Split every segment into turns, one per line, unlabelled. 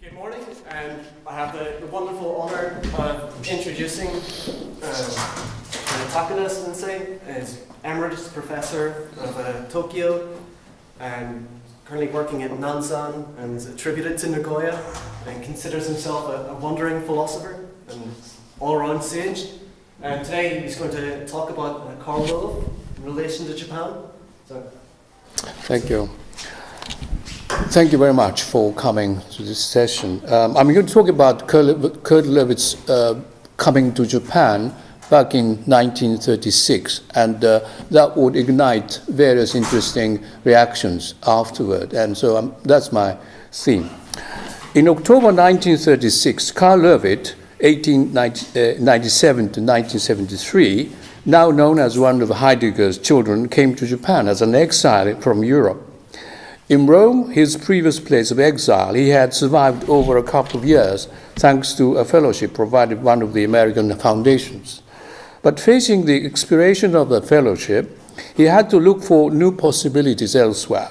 Good morning, and I have the, the wonderful honour of introducing uh, Sensei as Emeritus Professor of uh, Tokyo and currently working at Nanzan and is attributed to Nagoya and considers himself a, a wandering philosopher and all-around sage. And today he's going to talk about uh, Karl in relation to Japan. So,
Thank you. Thank you very much for coming to this session. Um, I'm going to talk about Kurt, Löwith uh, coming to Japan back in 1936, and uh, that would ignite various interesting reactions afterward. And so um, that's my theme. In October 1936, Karl Löwith, 1897 to 1973, now known as one of Heidegger's children, came to Japan as an exile from Europe. In Rome, his previous place of exile, he had survived over a couple of years thanks to a fellowship provided by one of the American foundations. But facing the expiration of the fellowship, he had to look for new possibilities elsewhere.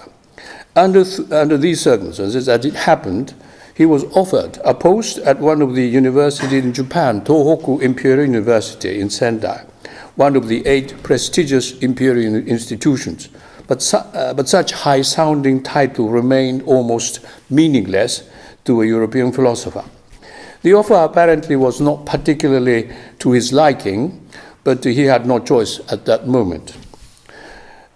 Under, th- under these circumstances, as it happened, he was offered a post at one of the universities in Japan, Tohoku Imperial University in Sendai, one of the eight prestigious imperial institutions. But, su- uh, but such high sounding title remained almost meaningless to a European philosopher. The offer apparently was not particularly to his liking, but he had no choice at that moment.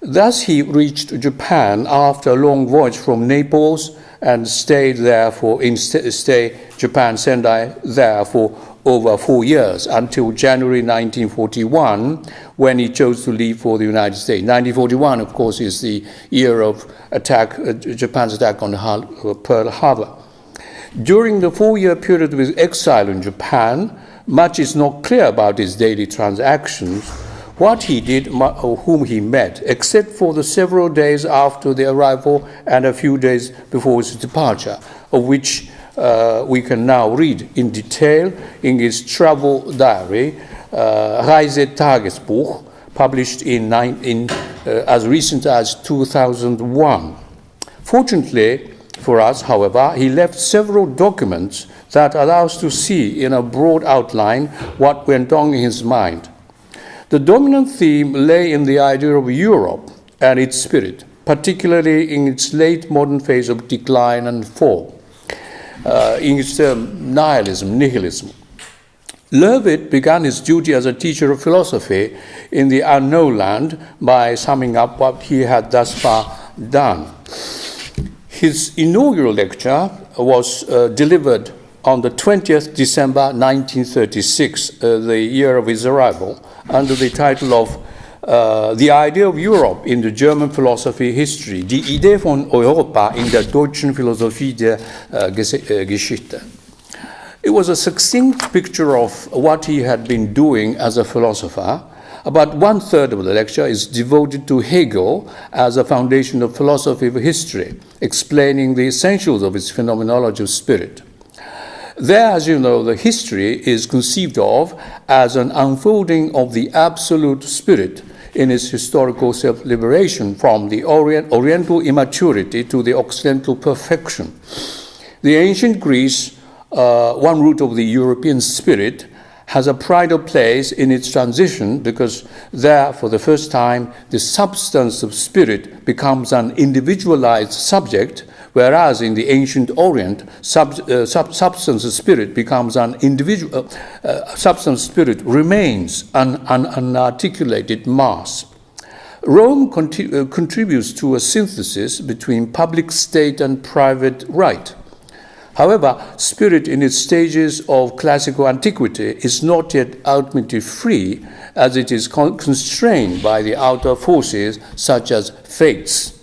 Thus, he reached Japan after a long voyage from Naples and stayed there for in stay Japan Sendai there for over four years until January 1941 when he chose to leave for the United States. 1941, of course, is the year of attack, uh, Japan's attack on uh, Pearl Harbor. During the four-year period of his exile in Japan, much is not clear about his daily transactions, what he did or whom he met, except for the several days after the arrival and a few days before his departure, of which uh, we can now read in detail in his travel diary, uh, Reisetagesbuch, published in, uh, as recent as 2001. Fortunately for us, however, he left several documents that allow us to see in a broad outline what went on in his mind. The dominant theme lay in the idea of Europe and its spirit, particularly in its late modern phase of decline and fall, uh, in its term nihilism, nihilism. Löwith began his duty as a teacher of philosophy in the unknown land by summing up what he had thus far done. His inaugural lecture was uh, delivered on the 20th December 1936, uh, the year of his arrival, under the title of uh, The Idea of Europe in the German Philosophy History, Die Idee von Europa in der deutschen Philosophie der uh, Geschichte. It was a succinct picture of what he had been doing as a philosopher. About one third of the lecture is devoted to Hegel as a foundation of philosophy of history, explaining the essentials of its phenomenology of spirit. There, as you know, the history is conceived of as an unfolding of the absolute spirit in its historical self liberation from the orient, Oriental immaturity to the Occidental perfection. The ancient Greece, uh, one root of the European spirit, has a pride of place in its transition because there, for the first time, the substance of spirit becomes an individualized subject whereas in the ancient Orient, sub, uh, sub, substance of spirit becomes an individual, uh, uh, substance spirit remains an, an unarticulated mass. Rome uh, contributes to a synthesis between public state and private right. However, spirit in its stages of classical antiquity is not yet ultimately free, as it is con- constrained by the outer forces such as fates.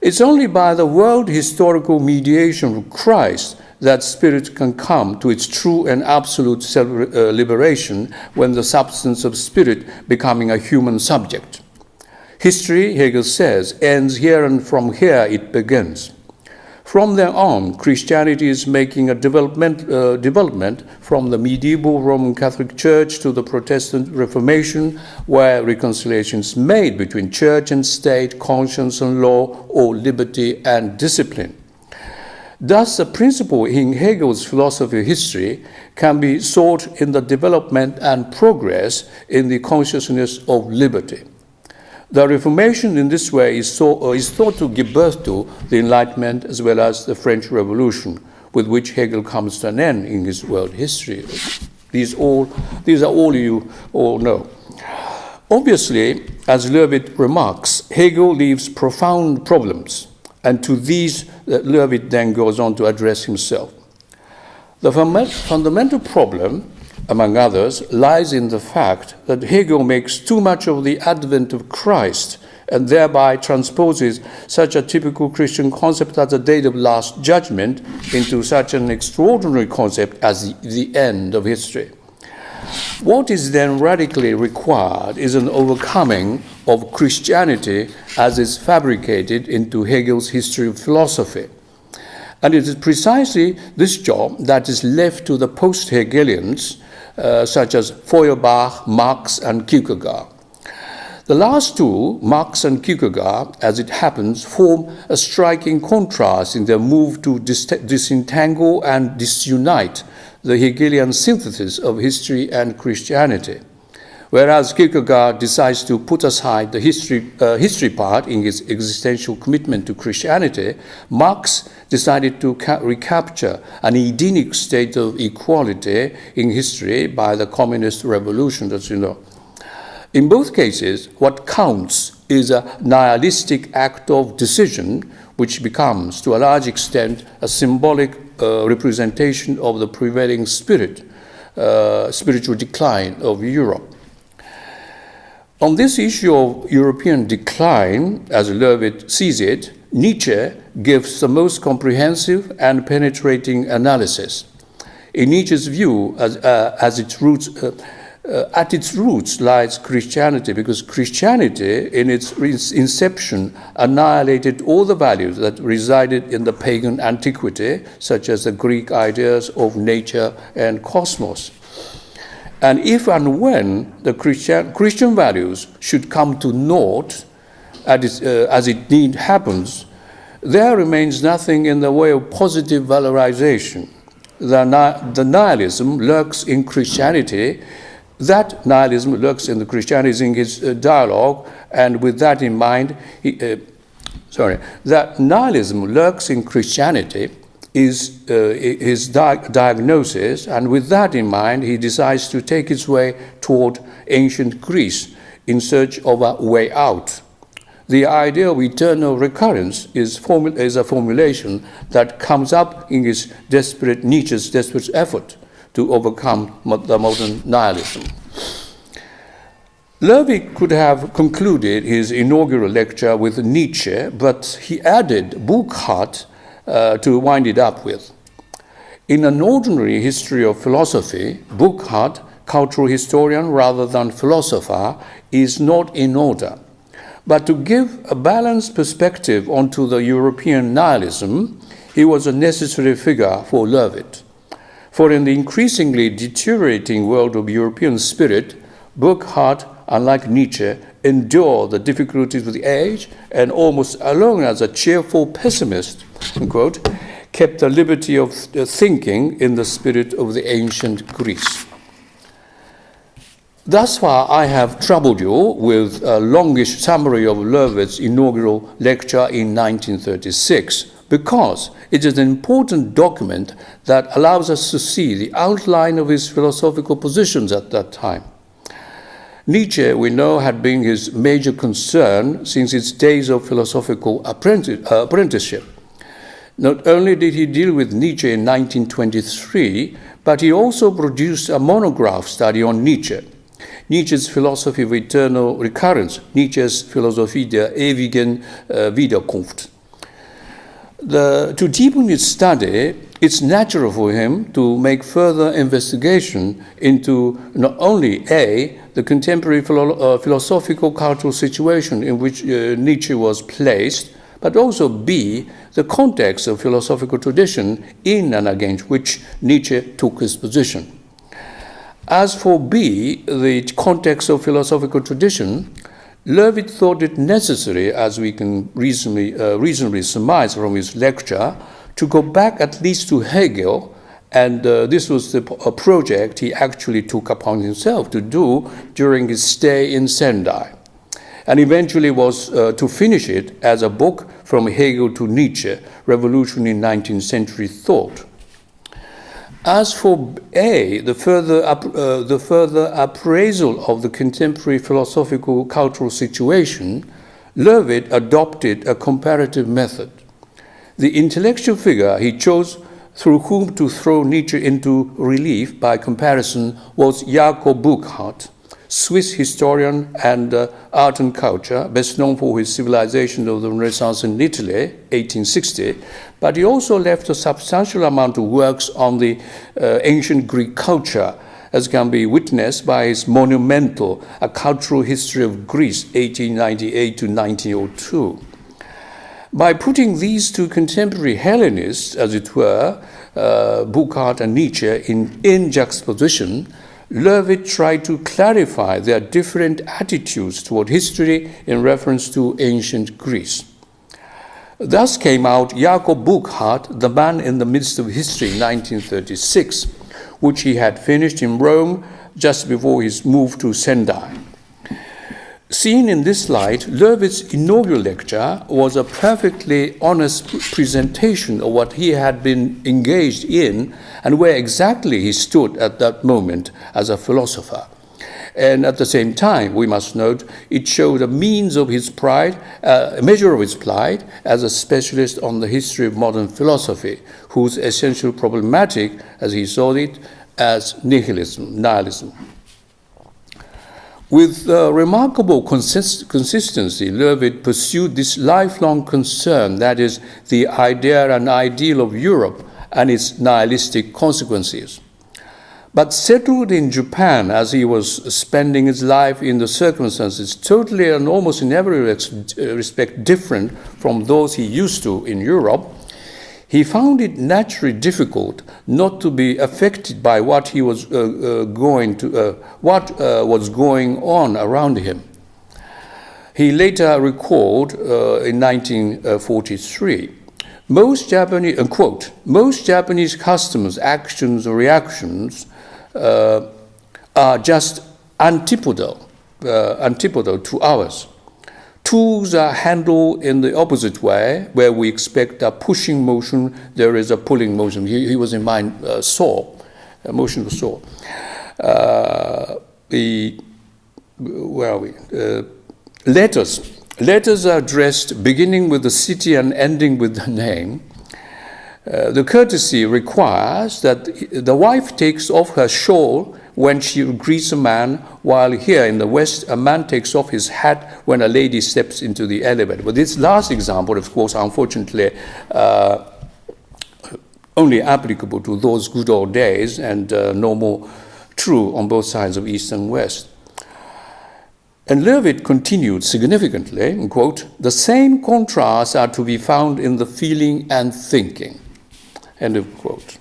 It's only by the world historical mediation of Christ that spirit can come to its true and absolute self uh, liberation when the substance of spirit becoming a human subject. History, Hegel says, ends here and from here it begins. From there on, Christianity is making a development, uh, development from the medieval Roman Catholic Church to the Protestant Reformation, where reconciliation is made between church and state, conscience and law, or liberty and discipline. Thus, the principle in Hegel's philosophy of history can be sought in the development and progress in the consciousness of liberty. The Reformation in this way is, so, uh, is thought to give birth to the Enlightenment as well as the French Revolution, with which Hegel comes to an end in his world history. These, all, these are all you all know. Obviously, as Löwith remarks, Hegel leaves profound problems, and to these Löwith then goes on to address himself. The fundamental problem, among others, lies in the fact that Hegel makes too much of the advent of Christ and thereby transposes such a typical Christian concept as the date of last judgment into such an extraordinary concept as the, end of history. What is then radically required is an overcoming of Christianity as is fabricated into Hegel's history of philosophy. And it is precisely this job that is left to the post Hegelians, uh, such as Feuerbach, Marx, and Kierkegaard. The last two, Marx and Kierkegaard, as it happens, form a striking contrast in their move to dis- disentangle and disunite the Hegelian synthesis of history and Christianity. Whereas Kierkegaard decides to put aside the history, uh, history part in his existential commitment to Christianity, Marx decided to ca- recapture an Edenic state of equality in history by the communist revolution, as you know. In both cases, what counts is a nihilistic act of decision, which becomes, to a large extent, a symbolic uh, representation of the prevailing spirit, uh, spiritual decline of Europe. On this issue of European decline, as Löwith sees it, Nietzsche gives the most comprehensive and penetrating analysis. In Nietzsche's view, as, uh, as its roots, uh, uh, at its roots lies Christianity, because Christianity, in its inception, annihilated all the values that resided in the pagan antiquity, such as the Greek ideas of nature and cosmos. And if and when the Christian, Christian values should come to naught, as, uh, as it need happens, there remains nothing in the way of positive valorization. The, the nihilism lurks in Christianity that nihilism lurks in the Christianity in his uh, dialogue, and with that in mind, he, uh, sorry, that nihilism lurks in Christianity is uh, his di- diagnosis, and with that in mind, he decides to take his way toward ancient Greece in search of a way out. The idea of eternal recurrence is, is a formulation that comes up in his desperate Nietzsche's desperate effort to overcome the modern nihilism. Löwith could have concluded his inaugural lecture with Nietzsche, but he added Burckhardt uh, to wind it up with. In an ordinary history of philosophy, Burckhardt, cultural historian rather than philosopher, is not in order. But to give a balanced perspective onto the European nihilism, he was a necessary figure for Löwith. For in the increasingly deteriorating world of European spirit, Burckhardt, unlike Nietzsche, endured the difficulties of the age and almost alone as a cheerful pessimist, unquote, kept the liberty of thinking in the spirit of the ancient Greece. Thus far, I have troubled you with a longish summary of Löwith's inaugural lecture in 1936 because it is an important document that allows us to see the outline of his philosophical positions at that time. Nietzsche, we know, had been his major concern since his days of philosophical uh, apprenticeship. Not only did he deal with Nietzsche in 1923, but he also produced a monograph study on Nietzsche. Nietzsche's philosophy of eternal recurrence, Nietzsche's Philosophie der ewigen uh, Wiederkunft. The, to deepen his study, it's natural for him to make further investigation into not only A, the contemporary philo- uh, philosophical cultural situation in which uh, Nietzsche was placed, but also B, the context of philosophical tradition in and against which Nietzsche took his position. As for B, the context of philosophical tradition, Löwith thought it necessary, as we can reasonably, uh, reasonably surmise from his lecture, to go back at least to Hegel, and uh, this was the, project he actually took upon himself to do during his stay in Sendai, and eventually was uh, to finish it as a book from Hegel to Nietzsche, Revolution in 19th Century Thought. As for A, the further, uh, the further appraisal of the contemporary philosophical cultural situation, Löwith adopted a comparative method. The intellectual figure he chose through whom to throw Nietzsche into relief by comparison was Jakob Burckhardt, Swiss historian and uh, art and culture, best known for his Civilization of the Renaissance in Italy, 1860, but he also left a substantial amount of works on the uh, ancient Greek culture, as can be witnessed by his monumental A Cultural History of Greece, 1898 to 1902. By putting these two contemporary Hellenists, as it were, uh, Burckhardt and Nietzsche, in, in juxtaposition, Löwith tried to clarify their different attitudes toward history in reference to ancient Greece. Thus came out Jakob Burckhardt, The Man in the Midst of History, 1936, which he had finished in Rome just before his move to Sendai. Seen in this light, Löwith's inaugural lecture was a perfectly honest presentation of what he had been engaged in and where exactly he stood at that moment as a philosopher. And at the same time, we must note, it showed a means of his pride, uh, a measure of his pride as a specialist on the history of modern philosophy, whose essential problematic, as he saw it, as nihilism, nihilism. With uh, remarkable consist- consistency, Löwith pursued this lifelong concern that is, the idea and ideal of Europe and its nihilistic consequences. But settled in Japan as he was spending his life in the circumstances totally and almost in every respect different from those he used to in Europe, he found it naturally difficult not to be affected by what he was uh, uh, going to, uh, what uh, was going on around him. He later recalled uh, in 1943, most Japanese, quote, most Japanese customs, actions, or reactions uh, are just antipodal, antipodal to ours. Tools are handled in the opposite way, where we expect a pushing motion, there is a pulling motion. He, he was in mind uh, saw, a motion of saw. Uh, the, where are we? Uh, letters. Letters are addressed beginning with the city and ending with the name. Uh, the courtesy requires that the wife takes off her shawl when she greets a man, while here in the West, a man takes off his hat when a lady steps into the elevator. But this last example, of course, unfortunately, uh, only applicable to those good old days and uh, no more true on both sides of East and West. And Löwith continued significantly, quote, the same contrasts are to be found in the feeling and thinking, end of quote.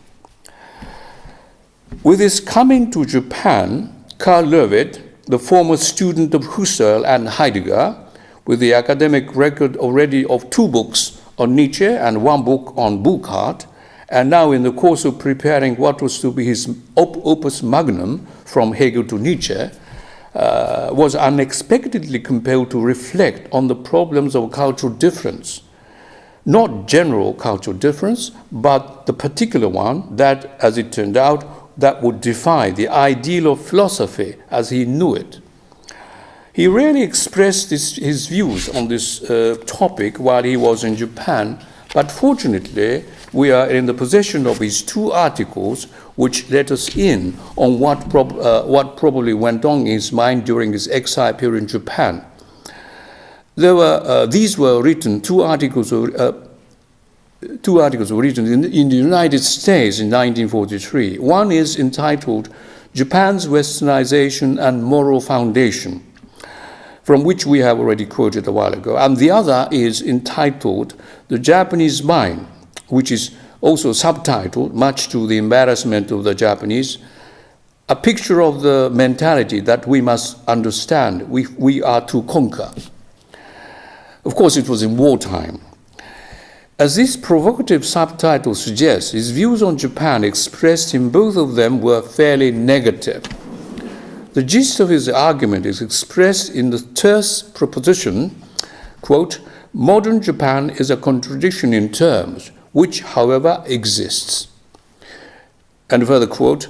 With his coming to Japan, Karl Löwith, the former student of Husserl and Heidegger, with the academic record already of two books on Nietzsche and one book on Burckhardt, and now in the course of preparing what was to be his op- opus magnum from Hegel to Nietzsche, uh, was unexpectedly compelled to reflect on the problems of cultural difference. Not general cultural difference, but the particular one that, as it turned out, that would defy the ideal of philosophy as he knew it. He rarely expressed his, his views on this uh, topic while he was in Japan, but fortunately, we are in the possession of his two articles which let us in on what, prob- uh, what probably went on in his mind during his exile period in Japan. There were, uh, these were written, two articles uh, two articles were written in, in, the United States in 1943. One is entitled Japan's Westernization and Moral Foundation, from which we have already quoted a while ago. And the other is entitled The Japanese Mind, which is also subtitled, much to the embarrassment of the Japanese, a picture of the mentality that we must understand, we, we are to conquer. Of course, it was in wartime. As this provocative subtitle suggests, his views on Japan expressed in both of them were fairly negative. The gist of his argument is expressed in the terse proposition, quote, modern Japan is a contradiction in terms, which, however, exists. And further quote,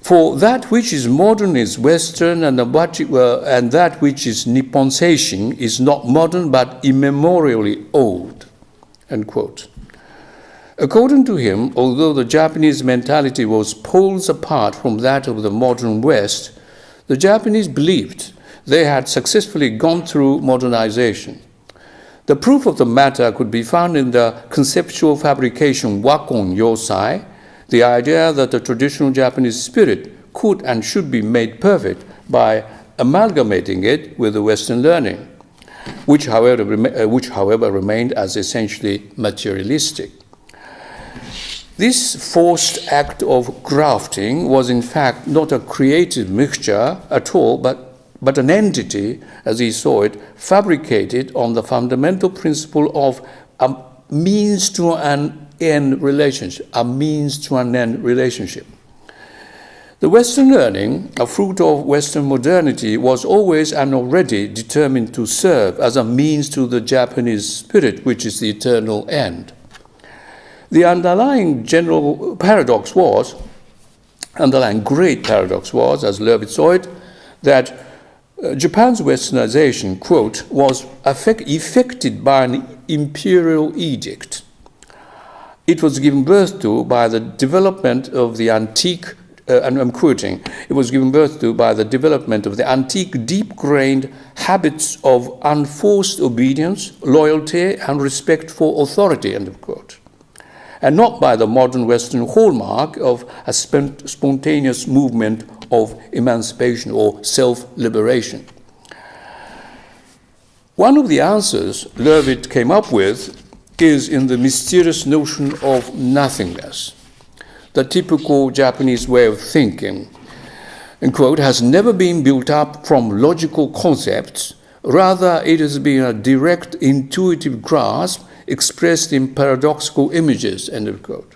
for that which is modern is Western, and, uh, and that which is Nippon Seishin is not modern but immemorially old. End quote. According to him, although the Japanese mentality was poles apart from that of the modern West, the Japanese believed they had successfully gone through modernization. The proof of the matter could be found in the conceptual fabrication Wakon Yosai, the idea that the traditional Japanese spirit could and should be made perfect by amalgamating it with the Western learning which however, uh, which, however, remained as essentially materialistic. This forced act of grafting was in fact not a creative mixture at all, but, but an entity, as he saw it, fabricated on the fundamental principle of a means to an end relationship, a means to an end relationship. The Western learning, a fruit of Western modernity, was always and already determined to serve as a means to the Japanese spirit, which is the eternal end. The underlying general paradox was, underlying great paradox was, as Löwith saw it, that uh, Japan's westernization, quote, was effect, effected by an imperial edict. It was given birth to by the development of the antique uh, and I'm quoting, it was given birth to by the development of the antique, deep grained habits of unforced obedience, loyalty, and respect for authority, end of quote. And not by the modern Western hallmark of a spontaneous movement of emancipation or self liberation. One of the answers Löwith came up with is in the mysterious notion of nothingness the typical Japanese way of thinking, and quote, has never been built up from logical concepts. Rather, it has been a direct intuitive grasp expressed in paradoxical images, end of quote.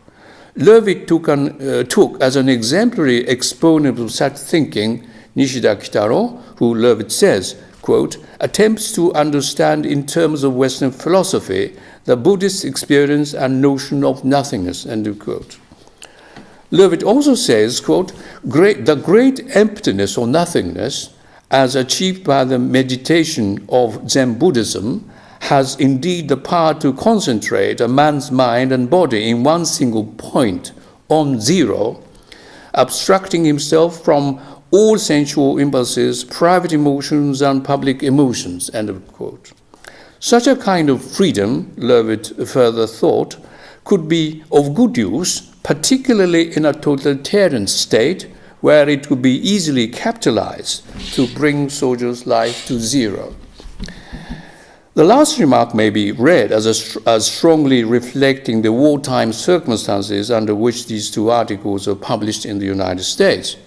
Löwith took, an, uh, took as an exemplary exponent of such thinking Nishida Kitaro, who Löwith says, quote, attempts to understand in terms of Western philosophy the Buddhist experience and notion of nothingness, end of quote. Löwith also says, quote, great, the great emptiness or nothingness as achieved by the meditation of Zen Buddhism has indeed the power to concentrate a man's mind and body in one single point on zero, abstracting himself from all sensual impulses, private emotions, and public emotions. End of quote. Such a kind of freedom, Löwith further thought, could be of good use particularly in a totalitarian state where it could be easily capitalized to bring soldiers' life to zero. The last remark may be read as, a, as strongly reflecting the wartime circumstances under which these two articles were published in the United States.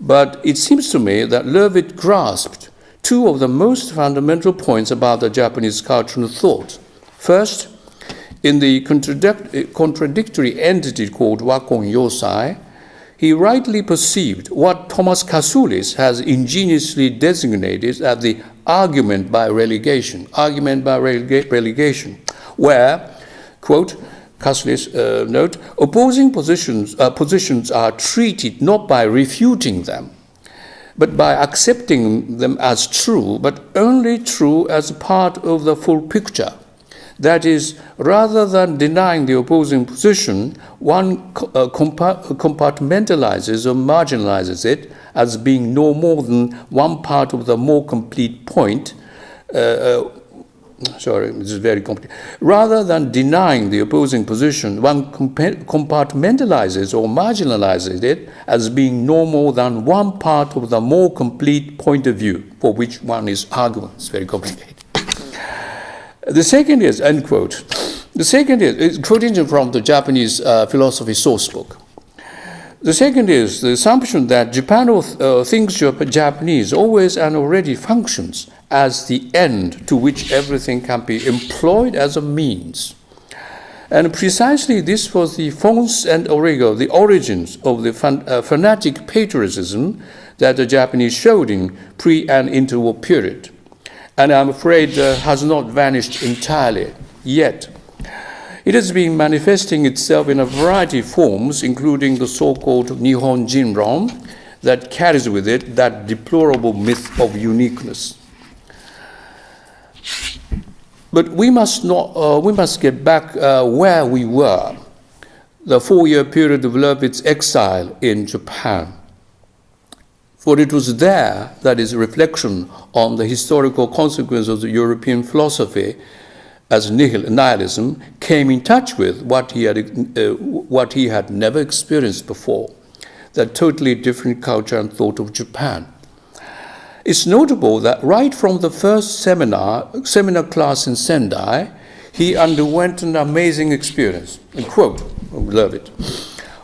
But it seems to me that Löwith grasped two of the most fundamental points about the Japanese cultural thought. First, in the contradic contradictory entity called Wakon Yosai, he rightly perceived what Thomas Kasulis has ingeniously designated as the argument by relegation, argument by relega relegation, where, quote, Kasulis uh, note, opposing positions, uh, positions are treated not by refuting them, but by accepting them as true, but only true as part of the full picture that is, rather than denying the opposing position, one uh, compartmentalizes or marginalizes it as being no more than one part of the more complete point. Uh, uh, sorry, this is very complicated. Rather than denying the opposing position, one compartmentalizes or marginalizes it as being no more than one part of the more complete point of view for which one is arguing. It's very complicated. The second is, end quote. The second is, quoting from the Japanese uh, philosophy source book. The second is the assumption that Japan uh, thinks Japanese always and already functions as the end to which everything can be employed as a means. And precisely this was the Fons and Origo, the origins of the fan, uh, fanatic patriotism that the Japanese showed in pre and interwar period. And I'm afraid uh, has not vanished entirely yet. It has been manifesting itself in a variety of forms, including the so-called Nihon Jinron, that carries with it that deplorable myth of uniqueness. But we must, not, uh, we must get back uh, where we were, the four-year period of Löwith's exile in Japan. For it was there that his reflection on the historical consequences of the European philosophy as nihil, nihilism came in touch with what he, had, uh, what he had never experienced before, that totally different culture and thought of Japan. It's notable that right from the first seminar, seminar class in Sendai, he underwent an amazing experience. A quote, I love it.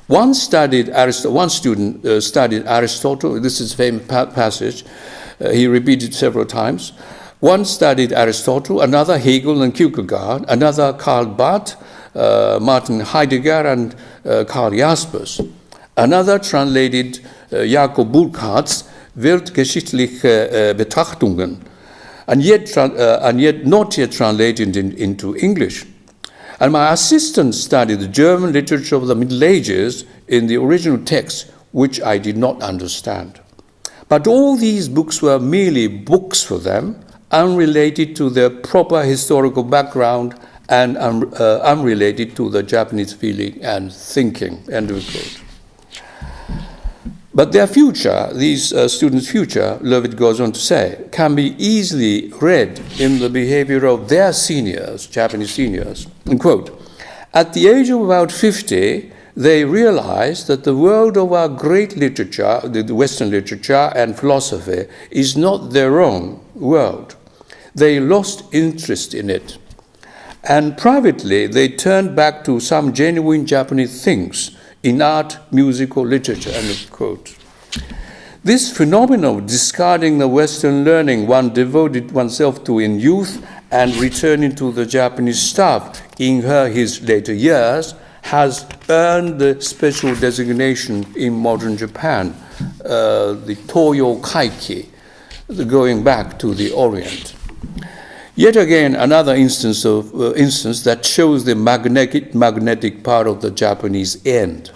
One studied Aristotle, one student uh, studied Aristotle. This is a famous pa passage. Uh, he repeated several times. One studied Aristotle, another Hegel and Kierkegaard, another Karl Barth, uh, Martin Heidegger, and uh, Karl Jaspers. Another translated uh, Jakob Burckhardt's weltgeschichtliche Betrachtungen, and yet, uh, and yet not yet translated in, into English. And my assistant studied the German literature of the Middle Ages in the original text, which I did not understand. But all these books were merely books for them, unrelated to their proper historical background and uh, unrelated to the Japanese feeling and thinking. End of quote. But their future, these uh, students' future, Löwith goes on to say, can be easily read in the behavior of their seniors, Japanese seniors. And quote, at the age of about 50, they realized that the world of our great literature, the Western literature and philosophy, is not their own world. They lost interest in it. And privately, they turned back to some genuine Japanese things in art, music, or literature, end of quote. This phenomenon of discarding the Western learning one devoted oneself to in youth and returning to the Japanese stuff in her his later years has earned the special designation in modern Japan, uh, the Toyo Kaiki, the going back to the Orient. Yet again, another instance, of, uh, instance that shows the magnetic, magnetic part of the Japanese end.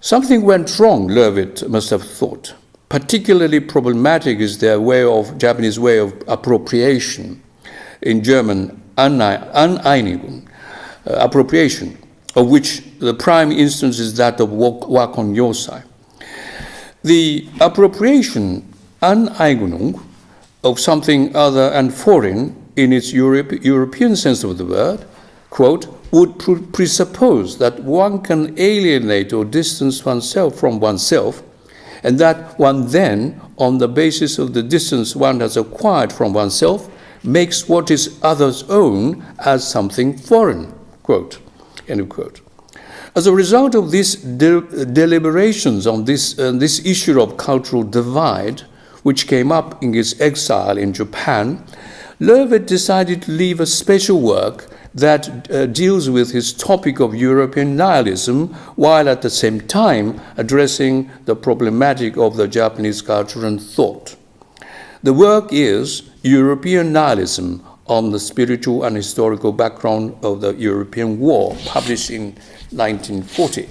Something went wrong, Löwith must have thought. Particularly problematic is their way of, Japanese way of appropriation, in German, Aneignung, uh, appropriation, of which the prime instance is that of Wakon Yosai. The appropriation, Aneignung, of something other and foreign in its Europe, European sense of the word, quote, would presuppose that one can alienate or distance oneself from oneself, and that one then, on the basis of the distance one has acquired from oneself, makes what is others' own as something foreign. Quote, end of quote. As a result of these de deliberations on this, uh, this issue of cultural divide, which came up in his exile in Japan, Löwith decided to leave a special work that uh, deals with his topic of European nihilism while at the same time addressing the problematic of the Japanese culture and thought. The work is European Nihilism on the spiritual and historical background of the European War, published in 1940.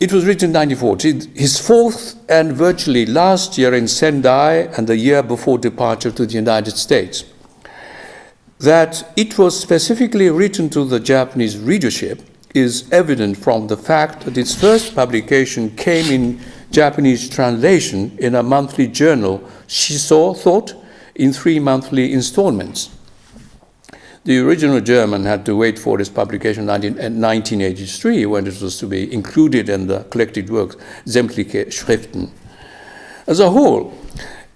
It was written in 1940, his fourth and virtually last year in Sendai and the year before departure to the United States. That it was specifically written to the Japanese readership is evident from the fact that its first publication came in Japanese translation in a monthly journal, Shiso Thought, in three monthly installments. The original German had to wait for its publication in 1983 when it was to be included in the collected works, Sämtliche Schriften. As a whole,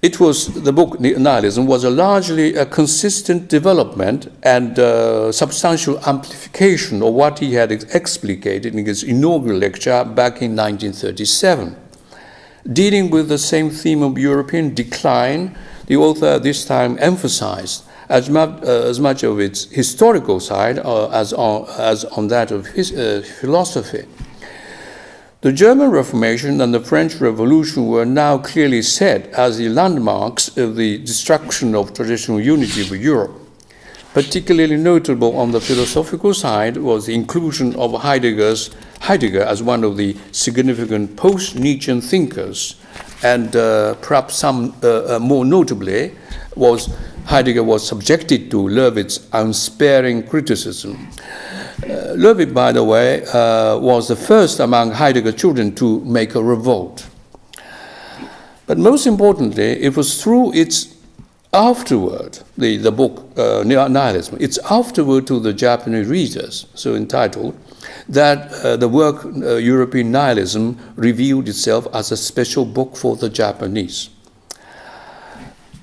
it was, the book Nihilism was a largely a consistent development and uh, substantial amplification of what he had explicated in his inaugural lecture back in 1937. Dealing with the same theme of European decline, the author this time emphasized as much, uh, as much of its historical side uh, as, on, as on that of his, uh, philosophy. The German Reformation and the French Revolution were now clearly set as the landmarks of the destruction of traditional unity of Europe. Particularly notable on the philosophical side was the inclusion of Heidegger's, Heidegger as one of the significant post Nietzschean thinkers, and uh, perhaps some uh, uh, more notably was Heidegger was subjected to Löwith's unsparing criticism. Uh, by the way, uh, was the first among Heidegger's children to make a revolt. But most importantly, it was through its afterword, the, the book uh, Nihilism, it's afterward to the Japanese readers, so entitled, that uh, the work uh, European Nihilism revealed itself as a special book for the Japanese.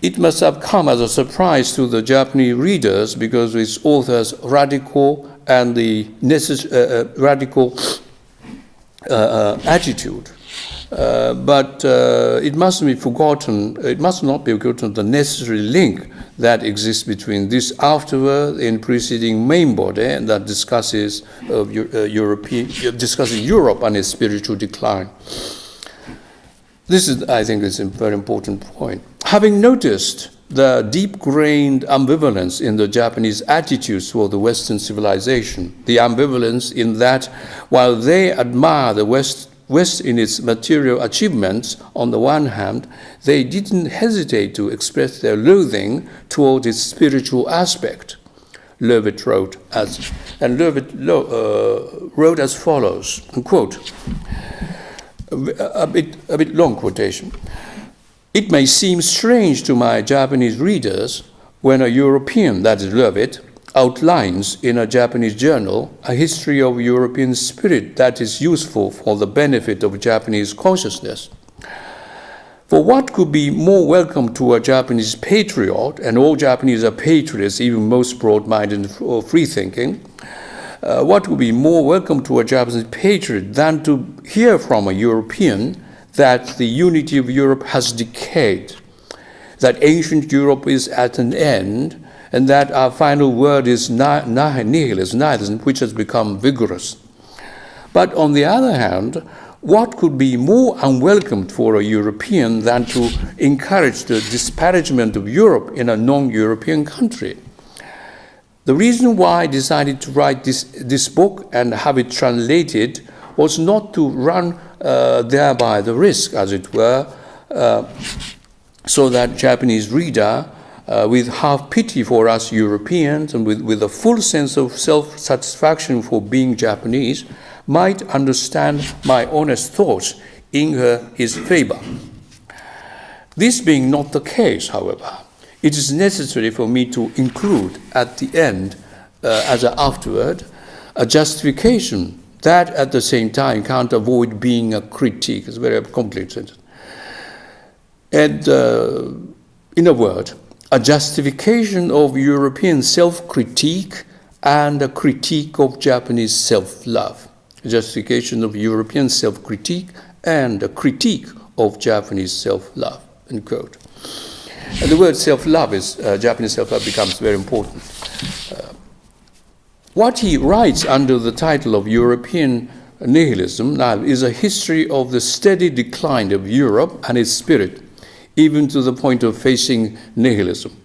It must have come as a surprise to the Japanese readers because its author's radical and the necess- uh, uh radical uh, uh, attitude. Uh, but uh, it mustn't be forgotten, it must not be forgotten the necessary link that exists between this afterword and preceding main body and that discusses of European, discussing Europe and its spiritual decline. This is, I think, is a very important point. Having noticed the deep grained ambivalence in the Japanese attitudes toward the Western civilization, the ambivalence in that while they admire the West, West in its material achievements on the one hand, they didn't hesitate to express their loathing toward its spiritual aspect. Löwith wrote as, and uh, wrote as follows, quote, a bit, a bit long quotation. It may seem strange to my Japanese readers when a European, that is Löwith, outlines in a Japanese journal a history of European spirit that is useful for the benefit of Japanese consciousness. For what could be more welcome to a Japanese patriot, and all Japanese are patriots, even most broad minded or free thinking, uh, what would be more welcome to a Japanese patriot than to hear from a European that the unity of Europe has decayed, that ancient Europe is at an end, and that our final word is nihilism, nihilism, which has become vigorous. But on the other hand, what could be more unwelcome for a European than to encourage the disparagement of Europe in a non European country? The reason why I decided to write this, this book and have it translated was not to run uh, thereby the risk, as it were, uh, so that Japanese reader, uh, with half pity for us Europeans and with, with a full sense of self satisfaction for being Japanese, might understand my honest thoughts in her, his favor. This being not the case, however, it is necessary for me to include at the end, uh, as an afterword, a justification that at the same time can't avoid being a critique. It's a very complicated. And uh, in a word, a justification of European self critique and a critique of Japanese self love. A justification of European self critique and a critique of Japanese self love. End quote. And the word self love is, uh, Japanese self love becomes very important. Uh, what he writes under the title of European Nihilism now is a history of the steady decline of Europe and its spirit, even to the point of facing nihilism.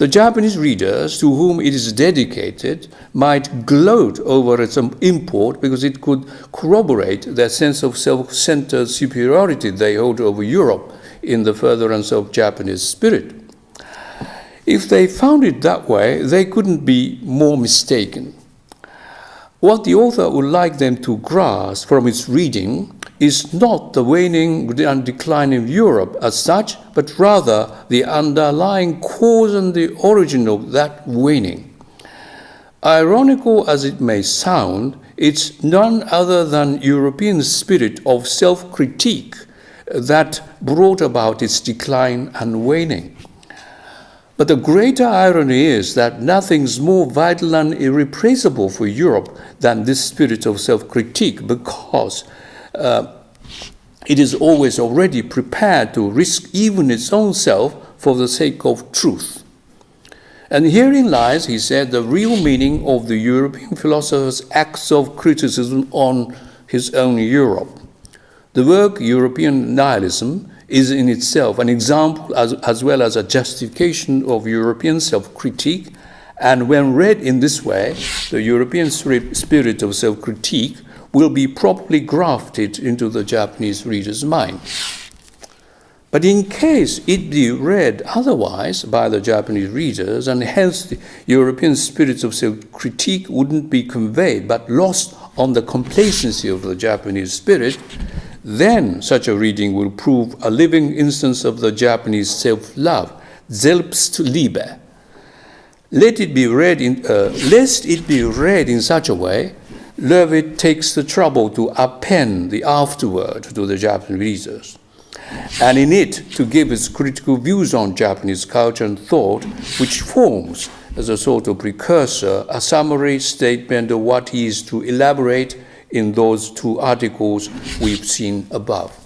The Japanese readers to whom it is dedicated might gloat over its import because it could corroborate their sense of self centered superiority they hold over Europe in the furtherance of Japanese spirit. If they found it that way, they couldn't be more mistaken. What the author would like them to grasp from its reading is not the waning and decline of Europe as such, but rather the underlying cause and the origin of that waning. Ironical as it may sound, it's none other than European spirit of self critique that brought about its decline and waning. But the greater irony is that nothing's more vital and irreplaceable for Europe than this spirit of self critique because uh, it is always already prepared to risk even its own self for the sake of truth. And herein lies, he said, the real meaning of the European philosopher's acts of criticism on his own Europe. The work European Nihilism is in itself an example as, as well as a justification of European self critique. And when read in this way, the European spirit of self critique will be properly grafted into the Japanese reader's mind. But in case it be read otherwise by the Japanese readers, and hence the European spirit of self critique wouldn't be conveyed but lost on the complacency of the Japanese spirit, then such a reading will prove a living instance of the Japanese self love, Selbstliebe. Let it be read in, uh, lest it be read in such a way, Löwith takes the trouble to append the afterword to the Japanese readers, and in it to give his critical views on Japanese culture and thought, which forms, as a sort of precursor, a summary statement of what he is to elaborate in those two articles we've seen above.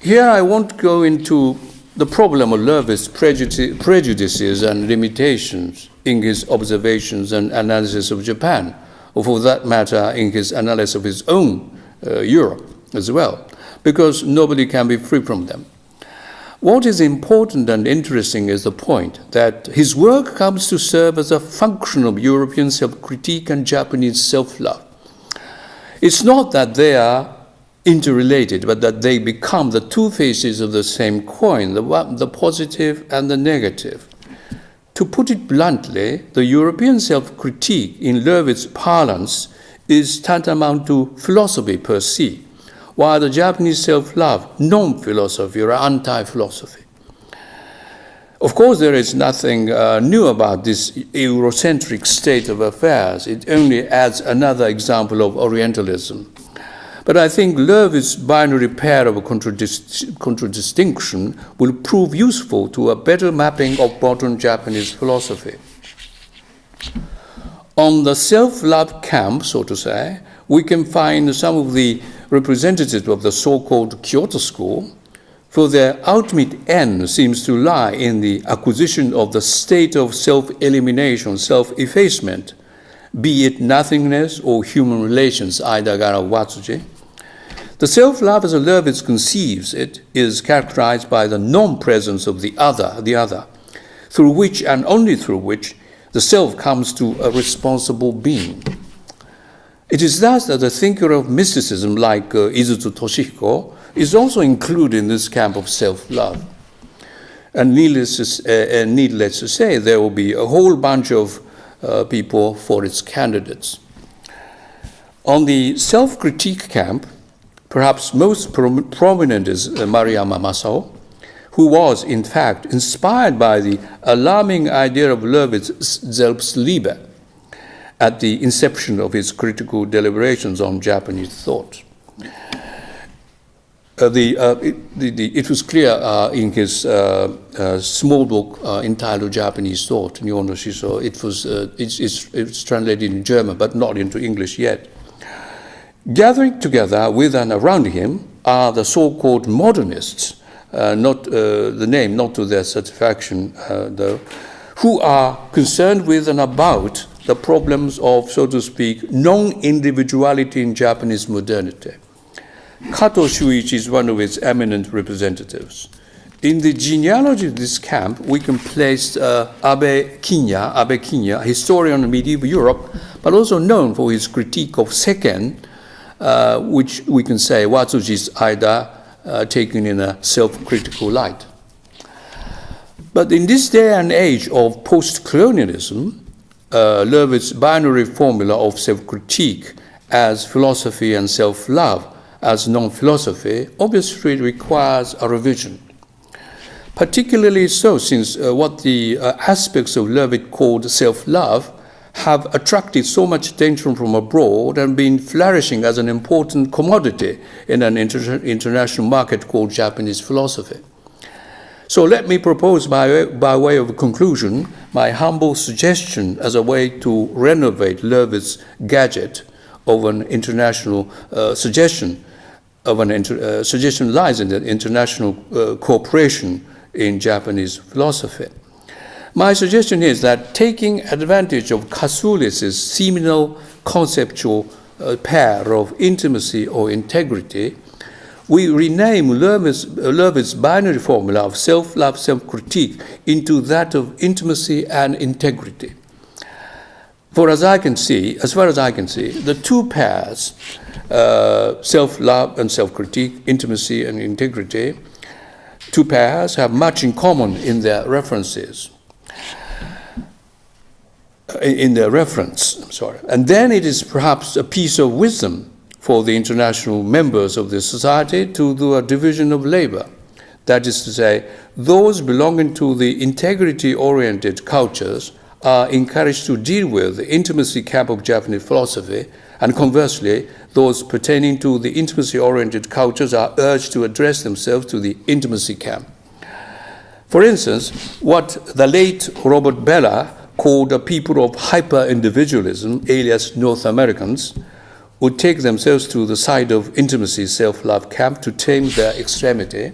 Here I won't go into the problem of Löwith's prejudices and limitations in his observations and analysis of Japan, or for that matter, in his analysis of his own uh, Europe as well, because nobody can be free from them. What is important and interesting is the point that his work comes to serve as a function of European self critique and Japanese self love. It's not that they are interrelated, but that they become the two faces of the same coin, the, one, the positive and the negative. To put it bluntly, the European self critique, in Löwith's parlance, is tantamount to philosophy per se while the Japanese self love, non philosophy or anti philosophy. Of course, there is nothing uh, new about this Eurocentric state of affairs. It only adds another example of Orientalism. But I think Löwith's binary pair of contradist- contradistinction will prove useful to a better mapping of modern Japanese philosophy. On the self love camp, so to say, we can find some of the representatives of the so called Kyoto school, for their ultimate end seems to lie in the acquisition of the state of self elimination, self effacement, be it nothingness or human relations, Aidagara Watsuji. The self love as a Löwith conceives it is characterized by the non presence of the other, the other, through which and only through which the self comes to a responsible being. It is thus that a thinker of mysticism like uh, Toshihiko is also included in this camp of self love. And needless, to, uh, uh, needless to say, there will be a whole bunch of uh, people for its candidates. On the self critique camp, perhaps most prom- prominent is uh, Maruyama Masao, who was, in fact, inspired by the alarming idea of Löwith's Selbstliebe at the inception of his critical deliberations on Japanese thought. Uh, the, uh, it, the, the, it, was clear uh, in his uh, uh, small book uh, entitled Japanese Thought, Nihon Shiso, it was, it's, it's, it's, translated in German but not into English yet. Gathering together with and around him are the so called modernists, uh, not uh, the name, not to their satisfaction, uh, though, who are concerned with and about the problems of, so to speak, non individuality in Japanese modernity. Kato Shuichi is one of its eminent representatives. In the genealogy of this camp, we can place uh, Abe Kinya, Abe Kinya, a historian of medieval Europe, but also known for his critique of Seken, uh, which we can say Watsuji's Aida uh, taken in a self critical light. But in this day and age of post colonialism, uh, binary formula of self critique as philosophy and self love as non philosophy obviously requires a revision. Particularly so, since uh, what the uh, aspects of Löwith called self love have attracted so much attention from abroad and been flourishing as an important commodity in an inter- international market called Japanese philosophy. So let me propose, by, by way of conclusion, my humble suggestion as a way to renovate Löwith's gadget of an international uh, suggestion of an uh, suggestion lies in the international uh, cooperation in Japanese philosophy. My suggestion is that taking advantage of Kasulis' seminal conceptual uh, pair of intimacy or integrity, we rename Löwith's, Löwith's binary formula of self love, self critique into that of intimacy and integrity. For as I can see, as far as I can see, the two pairs, uh, self love and self critique, intimacy and integrity, two pairs have much in common in their references in their reference. Sorry. And then it is perhaps a piece of wisdom for the international members of the society to do a division of labor. That is to say, those belonging to the integrity oriented cultures are encouraged to deal with the intimacy camp of Japanese philosophy, and conversely, those pertaining to the intimacy oriented cultures are urged to address themselves to the intimacy camp. For instance, what the late Robert Bellah called the people of hyper individualism, alias North Americans, would take themselves to the side of intimacy, self love camp to tame their extremity.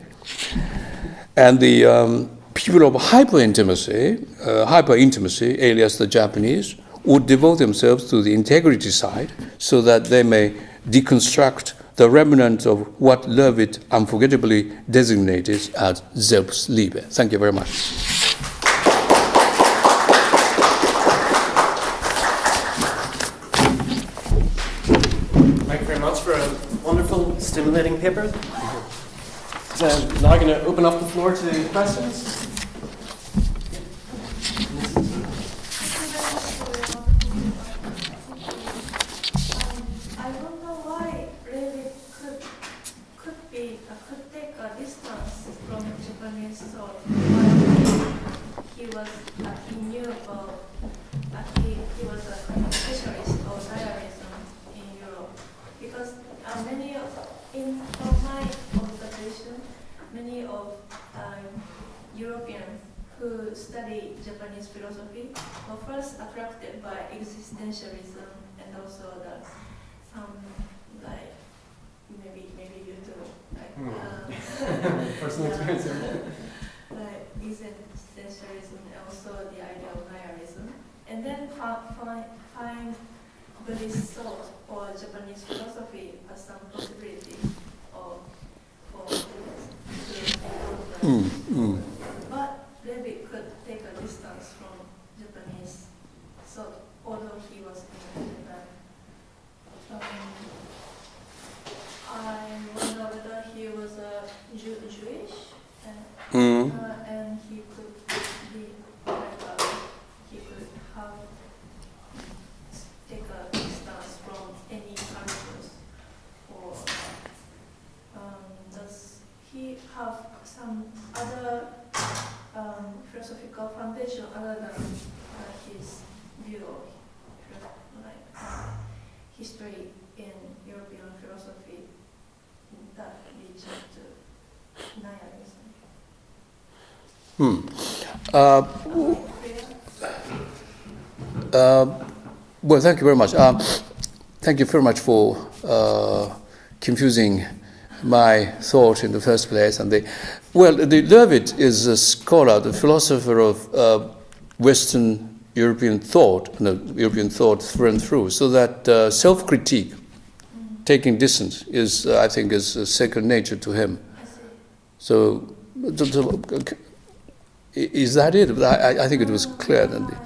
And the um, people of hyper intimacy, uh, hyper intimacy, alias the Japanese, would devote themselves to the integrity side so that they may deconstruct the remnant of what Löwith unforgettably designated as Selbstliebe. Thank you very much.
Stimulating paper. So now I'm going to open up the floor to questions.
existentialism and also the some like maybe maybe you too like mm. um,
personal experience
like existentialism and also the idea of nihilism and then find find Buddhist thought or Japanese philosophy as some possibility of for mm, mm. but maybe could take a distance from Japanese thought although he was in Um, I wonder whether he was a Jew, Jewish, and, mm. uh, and he could be like a, he could have take a distance from any cultures, or um, does he have some other um, philosophical foundation other than uh, his view of history in European philosophy that leads to nihilism. Hmm. Uh,
uh, well, thank you very much. Um, thank you very much for uh, confusing my thought in the first place. And the, well, the Löwith is a scholar, the philosopher of uh, Western European thought, no, European thought through and through, so that uh, self-critique, taking distance, is I think is second nature to him. So, is that it? I, I think it was clear. Then the,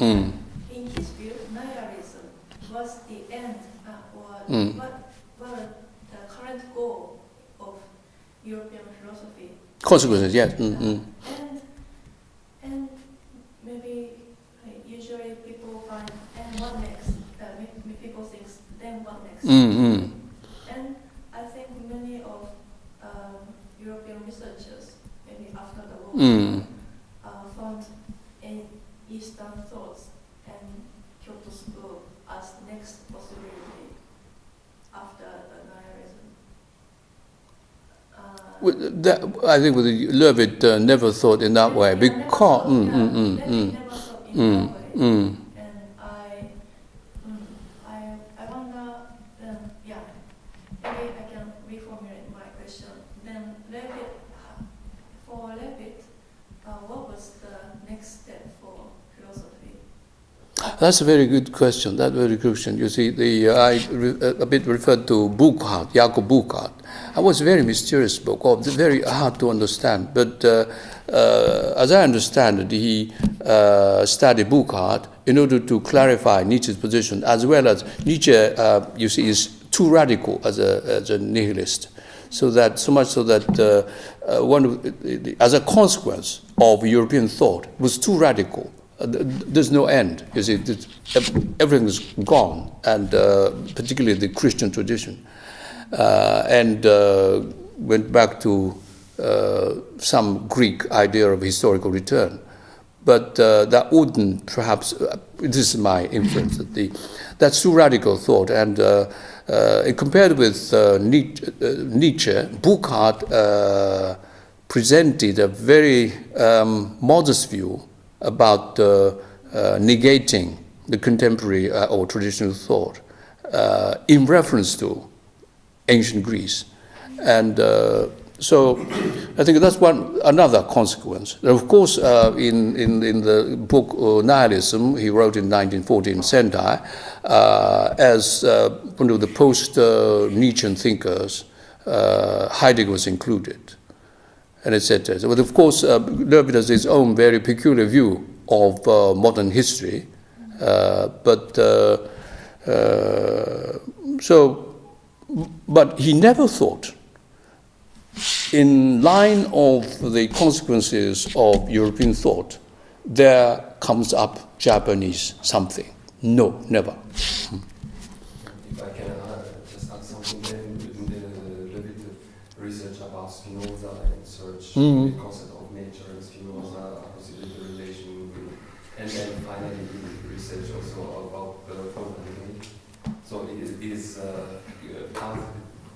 Mm. In his view, nihilism was the end Mm. What, what the current goal of European philosophy?
Consequences, yes. Mm,
mm. And, and maybe usually people find, and what next? Uh, people think, then? Mm, mm. And I think many of um, European researchers, maybe after the war, mm. uh, found in Eastern thoughts and Kyoto School as the next possibility after nihilism.
that, I think with Löwith uh, never thought in that way because mm, mm, mm, mm, mm, mm, That's a very good question. That's very good question. You see, the uh, I re, a bit referred to Burckhardt, Jakob Burckhardt. It was a very mysterious book, or very hard to understand. But uh, uh, as I understand it, he uh, studied Burckhardt in order to clarify Nietzsche's position, as well as Nietzsche, uh, you see, is too radical as a, as a nihilist. So that so much so that uh, uh, one as a consequence of European thought was too radical. Uh, there's no end. You see, everything is gone, and uh, particularly the Christian tradition, uh, and uh, went back to some Greek idea of historical return. But that wouldn't perhaps. this is my inference that the that's too radical thought and uh, compared with uh, Nietzsche, uh, presented a very um, modest view about negating the contemporary or traditional thought in reference to ancient Greece. And so I think that's one another consequence. Of course, uh, in, in, in the book uh, Nihilism, he wrote in 1914, Sendai, uh, as uh, one of the post-Nietzschean thinkers, uh, Heidegger was included, and etc. But of course, uh, has his own very peculiar view of uh, modern history, but so, but he never thought in line of the consequences of European thought, there comes up Japanese something. No, never.
Mm. the concept of nature and Spinoza, possibly the relation and then finally the research also about the uh, So it is uh,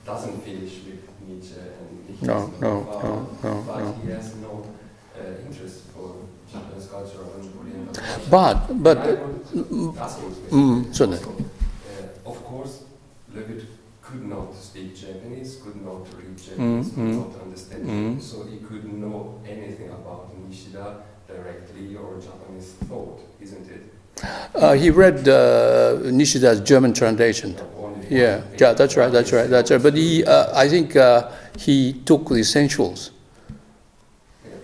doesn't finish with Nietzsche and
no, no, no, no,
but
no.
he has no uh, interest for Japanese culture and Oriental culture.
But, but,
mm, certainly. Uh, of course, Löwith could not speak Japanese, could not read Japanese, mm, could mm, not mm. so he couldn't know anything about Nishida directly or Japanese thought, isn't it?
Uh, he read uh, Nishida's German translation. Yeah, yeah, that's right, that's right, that's right. But he, uh, I think uh, he took the essentials.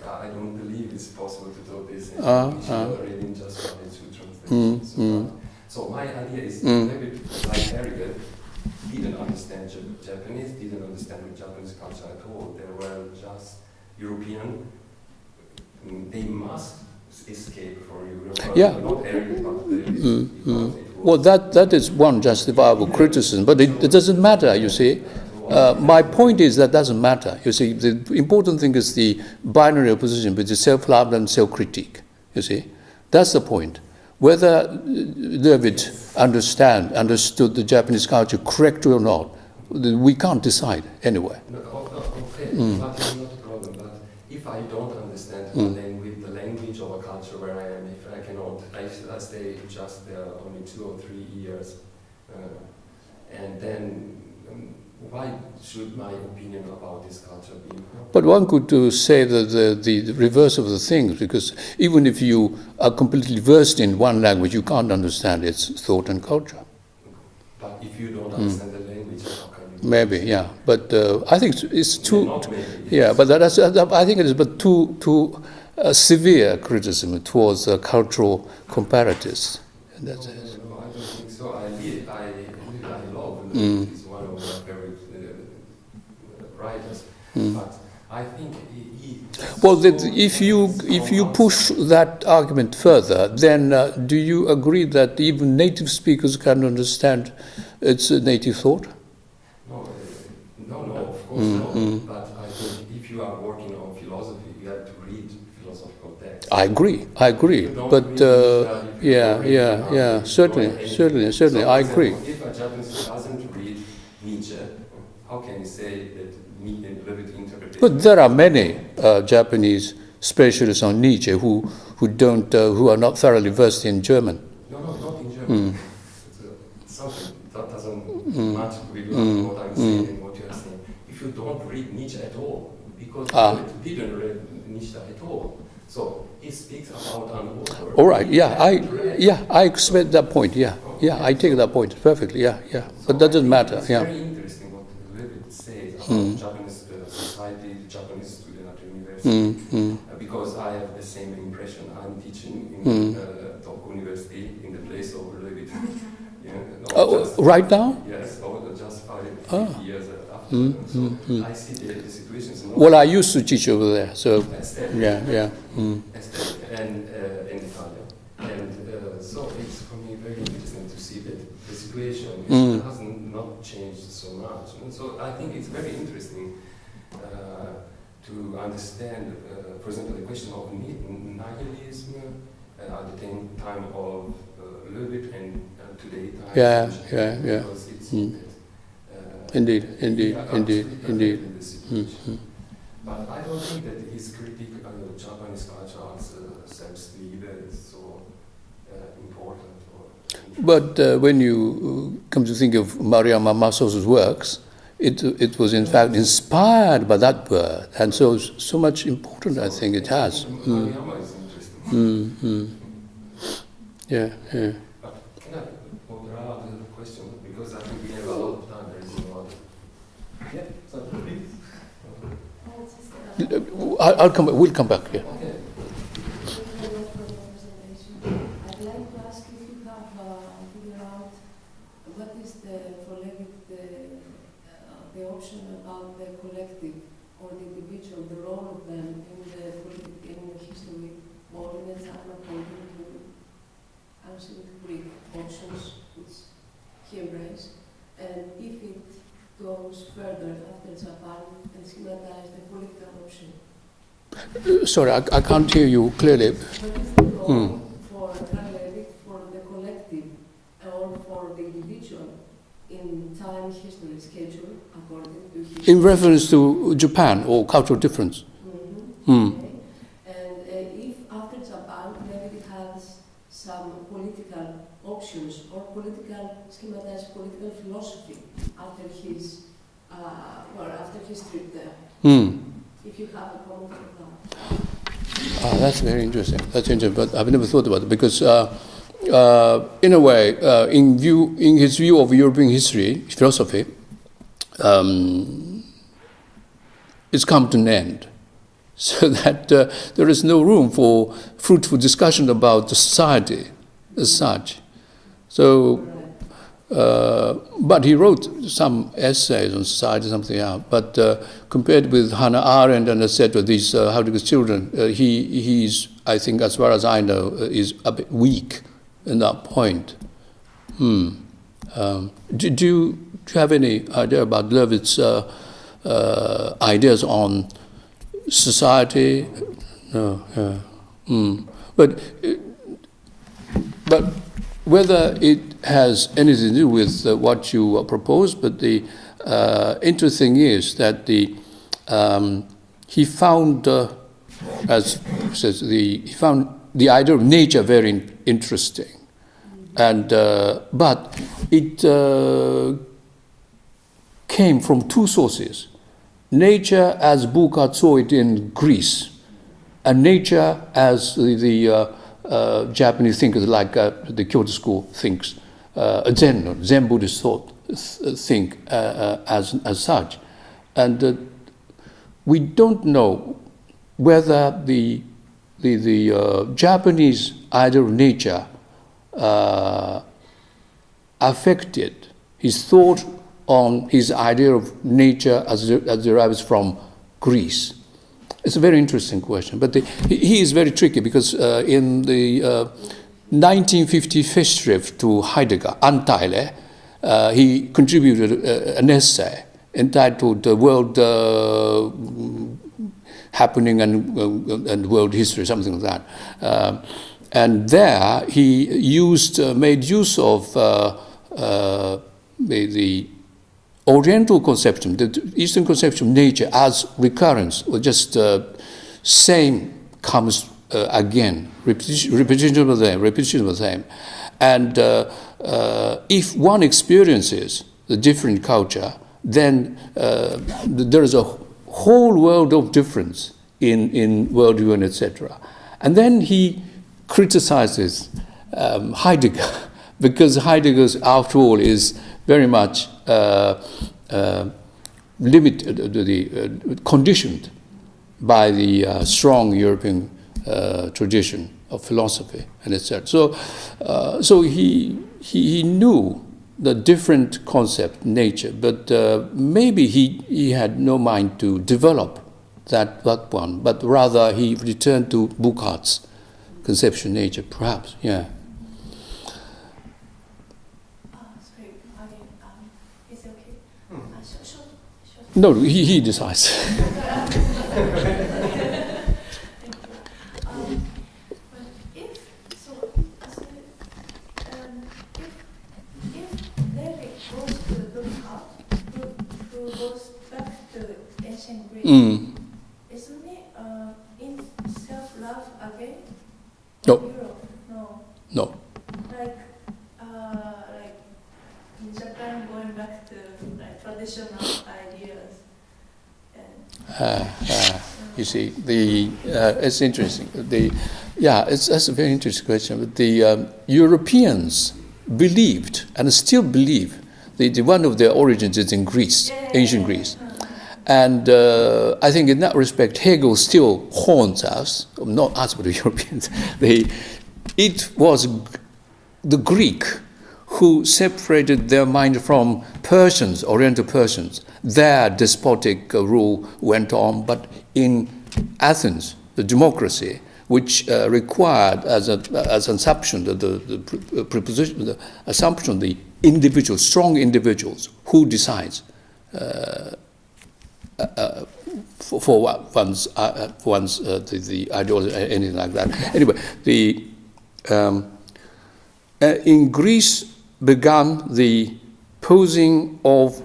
I don't believe it's possible to do this uh, uh. reading just one two translations. Mm, mm. So my idea is mm. maybe like Heidegger didn't understand Japanese, didn't understand Japanese culture at all. They were just European. They must escape from Europe.
Yeah.
Not mm,
mm. Well, that, that is one justifiable criticism, but it, it doesn't matter, you see. Uh, my point is that doesn't matter. You see, the important thing is the binary opposition between self-love and self-critique. You see, that's the point. Whether Löwith understand understood the Japanese culture correctly or not, we can't decide anyway.
No, okay, mm. Mm. with the language of a culture where I am, if I cannot, I, I stay just there only two or three years, uh, and then why should my opinion about this culture be?
But one could uh, say that the, the, reverse of the things, because even if you are completely versed in one language, you can't understand its thought and culture.
But if you don't understand mm. the language, how can you?
Maybe, yeah. But uh, I think it's too. Yeah, but that's, I think it is but too too uh, severe criticism towards uh, cultural comparatives.
That's no, no, no, I don't think so. I, I, I love mm. Mm. But I think he,
well, that if you if you push that argument further, then uh, do you agree that even native speakers can understand its a native thought?
Uh, mm. Mm. But I think if you are working on philosophy, you have to read philosophical texts.
I agree. I agree. But uh, yeah, yeah, yeah. Certainly, certainly, certainly.
So
I agree.
If a Japanese doesn't read Nietzsche, how can you say that
but there are many uh, Japanese specialists on Nietzsche who, who, don't, uh, who are not thoroughly versed in German.
No, no, not in German. Mm. It's something that doesn't mm with mm. what I'm saying and what you are saying. If you don't read Nietzsche at all, because you didn't read Nietzsche at all, so he speaks about an author.
All right, yeah, I, yeah, I expect that point, yeah. Yeah, I take that point perfectly, yeah, yeah. But that doesn't matter,
It's
yeah.
very interesting what Löwith says about
Mm.
Japanese uh, society, Japanese student at university.
Mm, mm,
Uh, because I have the same impression. I'm teaching in
Mm.
uh, Tokyo University in the place of Löwith. yeah, not
Oh,
just-
right now?
Yes, or just five,
Ah.
years after.
Mm,
so
mm, mm.
I see the, the situation is not
Well, I used to teach over there, so, yeah, yeah. Mm.
and uh, in Italia. And uh, so it's for me very interesting to see that the situation
Mm.
has not changed so much. And so I think it's very interesting uh, to understand, uh, for example, the question of ni- nihilism uh, at the same time of uh, Löwith and uh, today time.
Yeah, yeah, yeah.
Because it's
Mm.
uh,
Indeed, indeed, indeed, indeed. Mm,
situation. But I don't think that his critique of Japanese culture as uh, self-leader is so uh, important.
But uh, when you uh, come to think of Maruyama Masao's works, it, it was in fact inspired by that word, and so so much important I think it has. Mm,
is
mm, mm. Yeah, yeah.
Which he embraced, and if it goes further after Japan and schematize the political option.
Uh, Sorry, I, I can't hear you clearly.
What is the
Hmm.
for Löwith, for the collective, or for the individual in time history schedule according to his?
In reference to Japan or cultural difference.
Mhm.
Hmm.
Okay. And uh, if after Japan, Löwith has some political options or political schematized political philosophy after his, uh, well, after his trip there,
Hmm.
if you have a comment on that.
Ah, that's very interesting. That's interesting, but I've never thought about it because, uh, uh, in a way, uh, in view, in his view of European history, philosophy, um, it's come to an end, so that uh, there is no room for fruitful discussion about the society as such. So. Uh, but he wrote some essays on society, something else. But uh, compared with Hannah Arendt and etc., these uh, children, uh, he he's I think, as far as I know, uh, is a bit weak in that point. Hmm. Um, do, do, you, do you have any idea about Löwith's uh, ideas on society? No. Yeah. Hmm. But. but whether it has anything to do with uh, what you uh, propose, but the uh, interesting is that the um, he found, uh, as says the he found the idea of nature very in- interesting, and uh, but it uh, came from two sources: nature as Burckhardt saw it in Greece, and nature as the, the Japanese thinkers like the Kyoto school thinks, uh, Zen, Zen Buddhist thought th- think uh, uh, as, as such. And uh, we don't know whether the, the, the Japanese idea of nature affected his thought on his idea of nature as, as derives from Greece. It's a very interesting question, but the, he, he is very tricky because uh, in the uh, 1950 Festschrift to Heidegger, Anteile, uh, he contributed uh, an essay entitled uh, World uh, Happening and, uh, and World History, something like that. Um and there he used, uh, made use of uh, uh, the, the Oriental conception, the Eastern conception of nature as recurrence, or just uh, same comes uh, again, repetition, repetition of the same, repetition of the same. And uh, uh, if one experiences the different culture, then uh, there is a whole world of difference in, in worldview and etc. And then he criticizes um, Heidegger because Heidegger, after all, is very much uh, uh, limited, the, conditioned by the strong European uh, tradition of philosophy and etc. So, uh, so he, he, he knew the different concept, nature, but uh, maybe he, he had no mind to develop that, that one, but rather he returned to Burckhardt's conception nature, perhaps, yeah.
Uh, um?
Hmm.
Uh,
No, he, he decides.
Thank you. Um, but if, so, so, um, if, if Löwith goes to Burckhardt, who, who goes back to
Mm.
isn't it, uh, in self-love again?
No.
Europe, no.
No.
Like, uh, like in Japan, going back to like traditional ideas. And,
Uh, uh, you see, the uh, it's interesting. The yeah, it's that's a very interesting question. But the um, Europeans believed and still believe the, the one of their origins is in Greece, ancient Greece, and uh, I think in that respect, Hegel still haunts us. Not us, but the Europeans. They, it was the Greek who separated their mind from Persians, Oriental Persians. Their despotic uh, rule went on, but in Athens, the democracy, which uh, required as, a, as an assumption, the, the, the uh, preposition, the assumption, the individuals, strong individuals, who decides uh, for, one's, uh, uh, for one's uh, the, the ideology, anything like that. Anyway, the um, in Greece began the posing of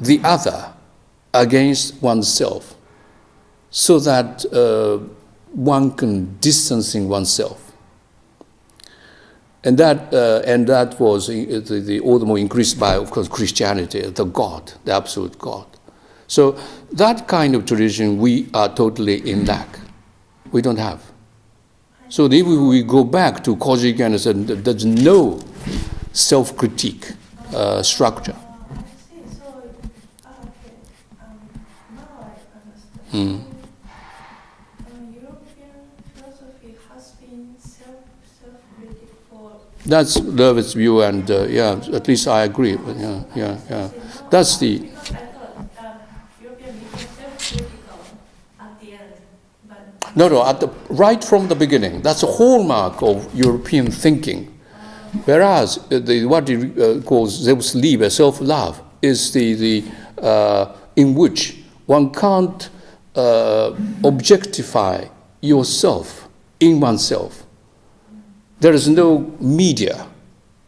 the other against oneself so that one can distancing oneself. And that, uh, and that was uh, the, the all the more increased by, of course, Christianity, the God, the absolute God. So that kind of tradition we are totally in lack. We don't have. So if we go back to Kojiki and there's no self-critique uh, structure. Mm. That's Löwith's view, and uh, yeah, at least I agree. But yeah, yeah, yeah. That's the
Because I thought um, European became self-critical at the end, but.
No, no. At the right from the beginning, that's a hallmark of European thinking. Whereas uh, the, what he uh, calls Selbstliebe, self-love, is the, the uh, in which one can't uh, objectify yourself in oneself. There is no media.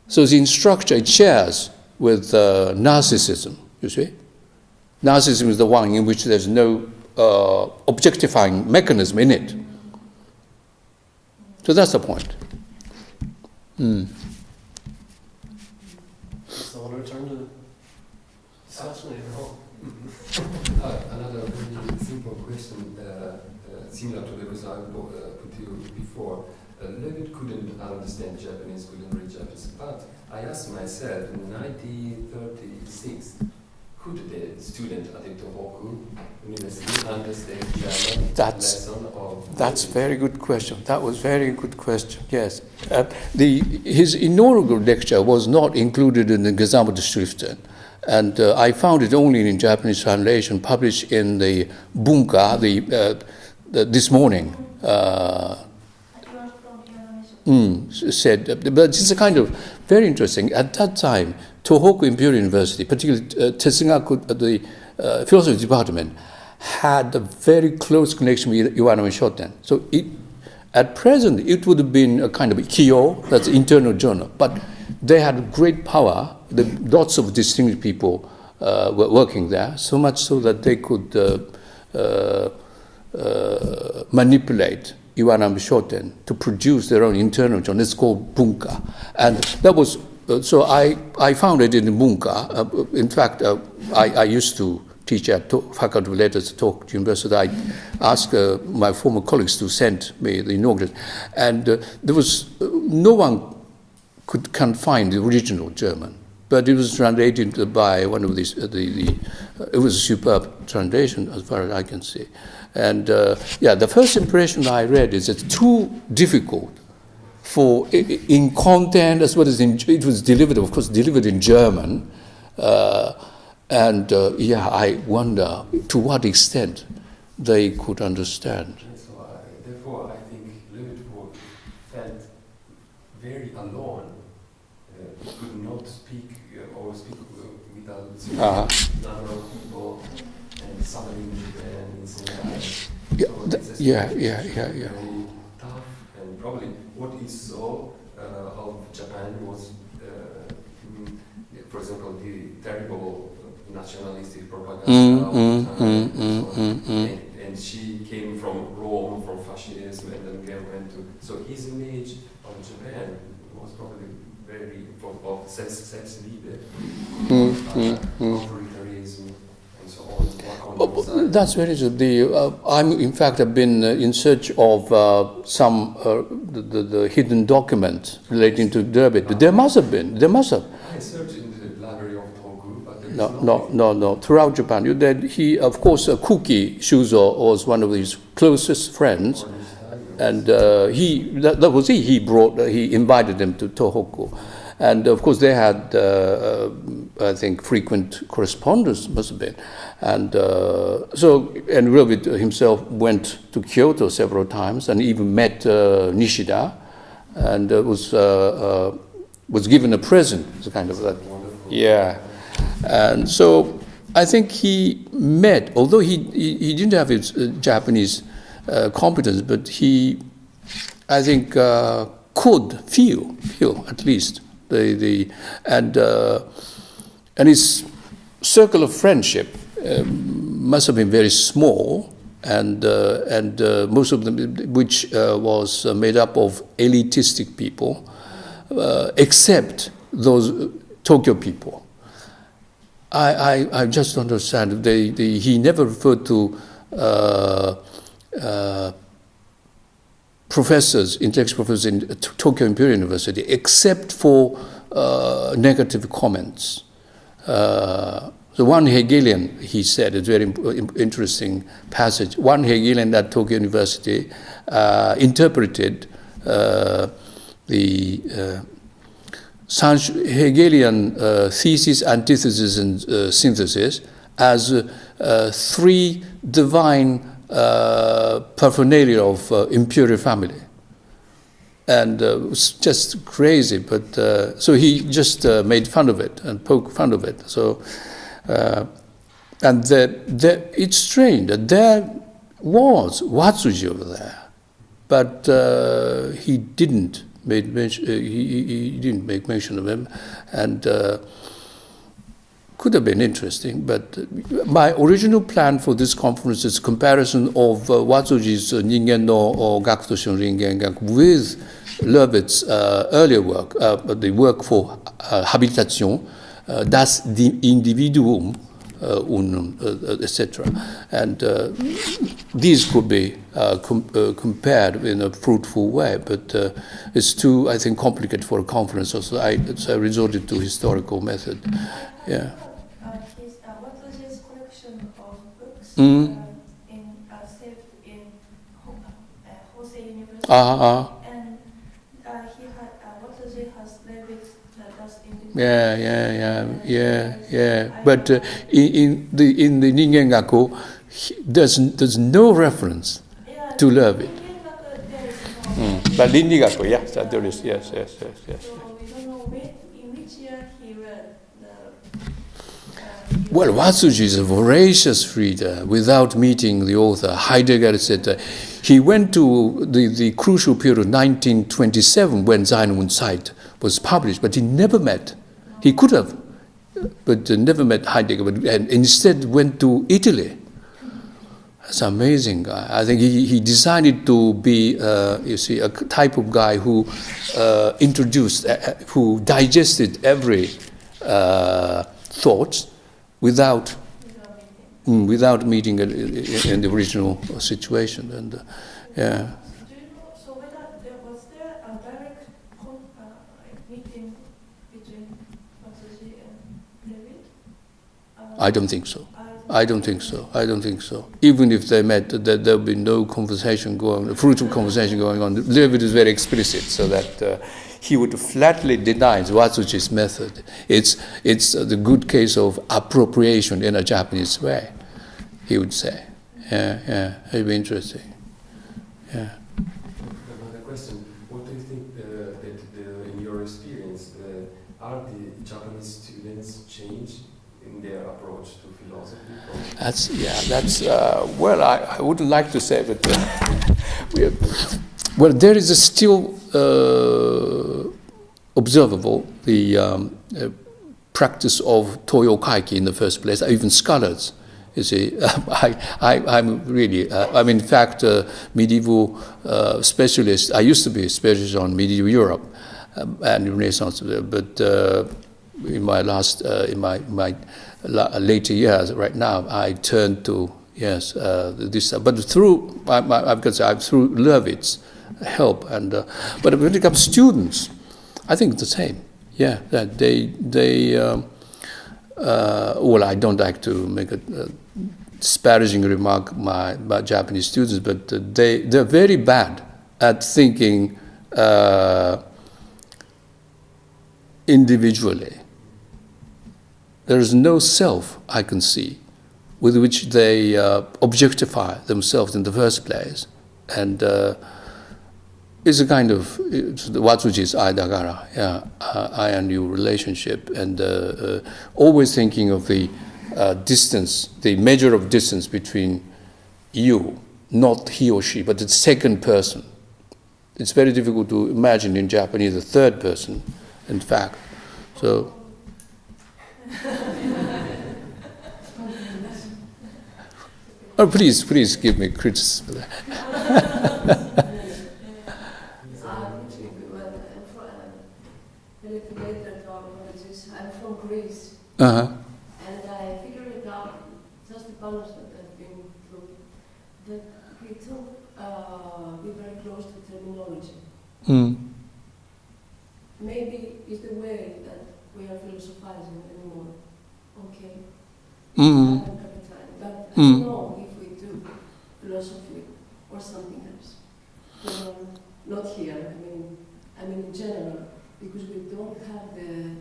So structure, it shares with uh, narcissism, you see. Narcissism is the one in which there's no uh, objectifying mechanism in it. So that's the point. Mm.
So I'll return to discussion.
Uh, another very simple question, uh, uh, similar to the question I uh, put to you before. Uh, Löwith couldn't understand Japanese, couldn't read Japanese, but I asked myself in 1936, could the student at the Tohoku University understand German
That's-
lesson of
That's
Löwith?
very good question. That was very good question. Yes, uh, the his inaugural lecture was not included in the Gesamtschriften, and uh, I found it only in Japanese translation, published in the Bunka, the, uh, the this morning. Uh,
You are from Yanamichi.
mm, said, but it's a kind of very interesting. At that time, Tohoku Imperial University, particularly uh, Tetsugaku, uh, the uh, philosophy department, had a very close connection with Iwanami Shoten. So it, at present, it would have been a kind of Kyo, that's internal journal, but they had great power. The, lots of distinguished people uh, were working there, so much so that they could uh, uh, uh, manipulate Iwanami Shoten to produce their own internal journal. It's called Bunka. And that was, so I, I found it in the Bunka. Uh, in fact, uh, I, I used to teach at to- Faculty of Letters at Tohoku University. I asked uh, my former colleagues to send me the inaugural, and uh, there was uh, no one could can find the original German, but it was translated by one of these. Uh, the, the uh, it was a superb translation, as far as I can see. And uh, yeah, the first impression I read is it's too difficult for in content as well as in it was delivered, of course, delivered in German. Uh, and uh, yeah, I wonder to what extent they could understand.
So I, therefore, I think Löwith felt very alone. Uh, could not speak uh, or speak uh, without
Uh-huh.
number of people and somebody in Japan in
Yeah,
So
th-
this is
yeah, yeah, yeah, yeah.
Very tough and probably what he saw uh, of Japan was, uh, for example, the terrible nationalistic propaganda.
Mm, mm, mm,
and
mm, mm, mm.
And, and she came from Rome, from fascism, and then again went to. So his image of Japan was probably very of, of sense, Selbstliebe,
Mm,
uh,
mm, mm.
authoritarianism, and so on. work on both sides.
that's very true. The, uh, I'm, in fact, have been uh, in search of uh, some uh, the, the, the hidden document relating to Löwith. There must have been. There must have.
I searched in the library of Togu, but there
No,
no,
no, no, no. Throughout Japan, you, that he, of course, uh, Kuki Shuzo was one of his closest friends, and uh, he that, that was he. He brought, uh, he invited them to Tohoku, and of course they had, uh, uh, I think, frequent correspondence must have been, and uh, so and himself went to Kyoto several times and even met uh, Nishida, and uh, was uh, was given a present, it's kind of that. Yeah. And so I think he met, although he, he, he didn't have his Japanese competence, but he, I think, could feel, feel at least, the, the, and, uh, and his circle of friendship um, must have been very small. And, uh, and uh, most of them, which uh, was uh, made up of elitistic people, uh, except those Tokyo people. I, I, I just understand. They, they, he never referred to professors, intellectual professors in T- Tokyo Imperial University, except for uh, negative comments. Uh, the one Hegelian, he said, a very interesting passage. One Hegelian at Tokyo University uh, interpreted uh, the uh, Hegelian uh, thesis, antithesis, and uh, synthesis as uh, uh, three divine uh, paraphernalia of uh, imperial family. And uh, it was just crazy, but uh, so he just uh, made fun of it and poked fun of it. So, uh, and the, the, it's strange that there was Watsuji over there, but uh, he didn't made mention, he, he, didn't make mention of him, and could have been interesting. But my original plan for this conference is comparison of uh, Watsuji's uh, Ningen no or Gaku to Shunringen with Löwith's uh, earlier work, uh, the work for uh, Habilitation, uh, Das Di- Individuum, uh, uh, etc. And uh, these could be uh, com- uh, compared in a fruitful way, but uh, it's too, I think, complicated for a conference. So I, so I resorted to historical method. Yeah.
Uh, his, uh, what was his collection of books
Mm.
uh, in, uh, saved in uh, Hosei University?
Uh, uh,
And uh, he had, uh, what was it, has that does in the
yeah, yeah, yeah, yeah, yeah. But uh, in, in the in the Ningen Gaku, he- there's there's no reference
Yeah,
to love
it. Gaku, there is no.
Mm. But Lindy Gaku, yes, that there is, yes, yes, yes, yes.
So we don't know when, in which year he read the. Uh,
Well, Watsuji is a voracious reader without meeting the author. Heidegger said uh, he went to the, the crucial period of 1927 when Sein und Zeit was published, but he never met. He could have, but uh, never met Heidegger, but, and instead went to Italy. That's amazing guy. I think he, he decided to be, uh, you see, a type of guy who uh, introduced, uh, who digested every uh, thought without mm, without meeting in, in the original situation. And uh, yeah,
Do you know, so whether there was there a direct con, like meeting between Watsuji and Löwith?
I don't think so.
I,
don't think so. I don't think so. Even if they met, there there'll be no conversation going, fruitful conversation going on. Löwith is very explicit, so that uh, he would flatly deny Watsuji's method. It's it's the good case of appropriation in a Japanese way. He would say, yeah, yeah, it'd be interesting. Yeah.
Another question: What do you think uh, that, the, in your experience, uh, are the Japanese students change in their approach to philosophy? Or
That's yeah. That's uh, well. I, I wouldn't like to say, but uh, well, there is a still uh, observable the um, uh, practice of toyo kaiki in the first place. Even scholars, you see, I, I I'm really. Uh, I'm in fact a medieval uh, specialist. I used to be a specialist on medieval Europe um, and Renaissance, but. In my last in my my later years right now I turn to yes uh, this but through I, I, I've got to say through Löwith's help and uh, but when it comes to students I think it's the same. Yeah that they they um, uh, well I don't like to make a, a disparaging remark my about Japanese students but uh, they they're very bad at thinking uh, individually there is no self I can see with which they uh, objectify themselves in the first place. And uh, it's a kind of it's the Watsuji's aidagara, yeah, uh, I and you relationship, and uh, uh, always thinking of the uh, distance, the measure of distance between you, not he or she, but the second person. It's very difficult to imagine in Japanese a third person, in fact. So. Oh, please, please give me criticism.
Uh,
Uh-huh.
and I figured it out, just the punishment I've been through, that we took, uh, be very close to terminology.
Mm.
Maybe it's the way we are philosophizing anymore. Okay.
Mm.
I don't have the time, but I
Mm.
don't know if we do philosophy or something else. Um, not here, I mean, I mean in general, because we don't have the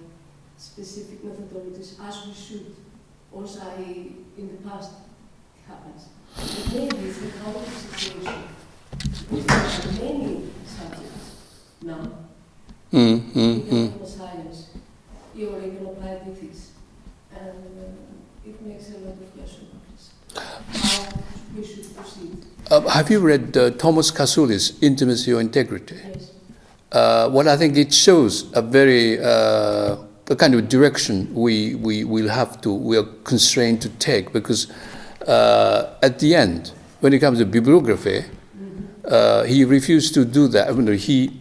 specific methodologies as we should. Also, I, in the past, it happens. But maybe it's a common situation. We have many subjects now,
Mm. Mm. Mm.
science, even applied and uh, it makes a lot of question marks. How we should proceed.
Uh, have you read uh, Thomas Kasulis, Intimacy or Integrity?
Yes.
Uh, well, I think it shows a very uh, the kind of direction we, we will have to, we are constrained to take because uh, at the end, when it comes to bibliography, uh, he refused to do that. I mean, he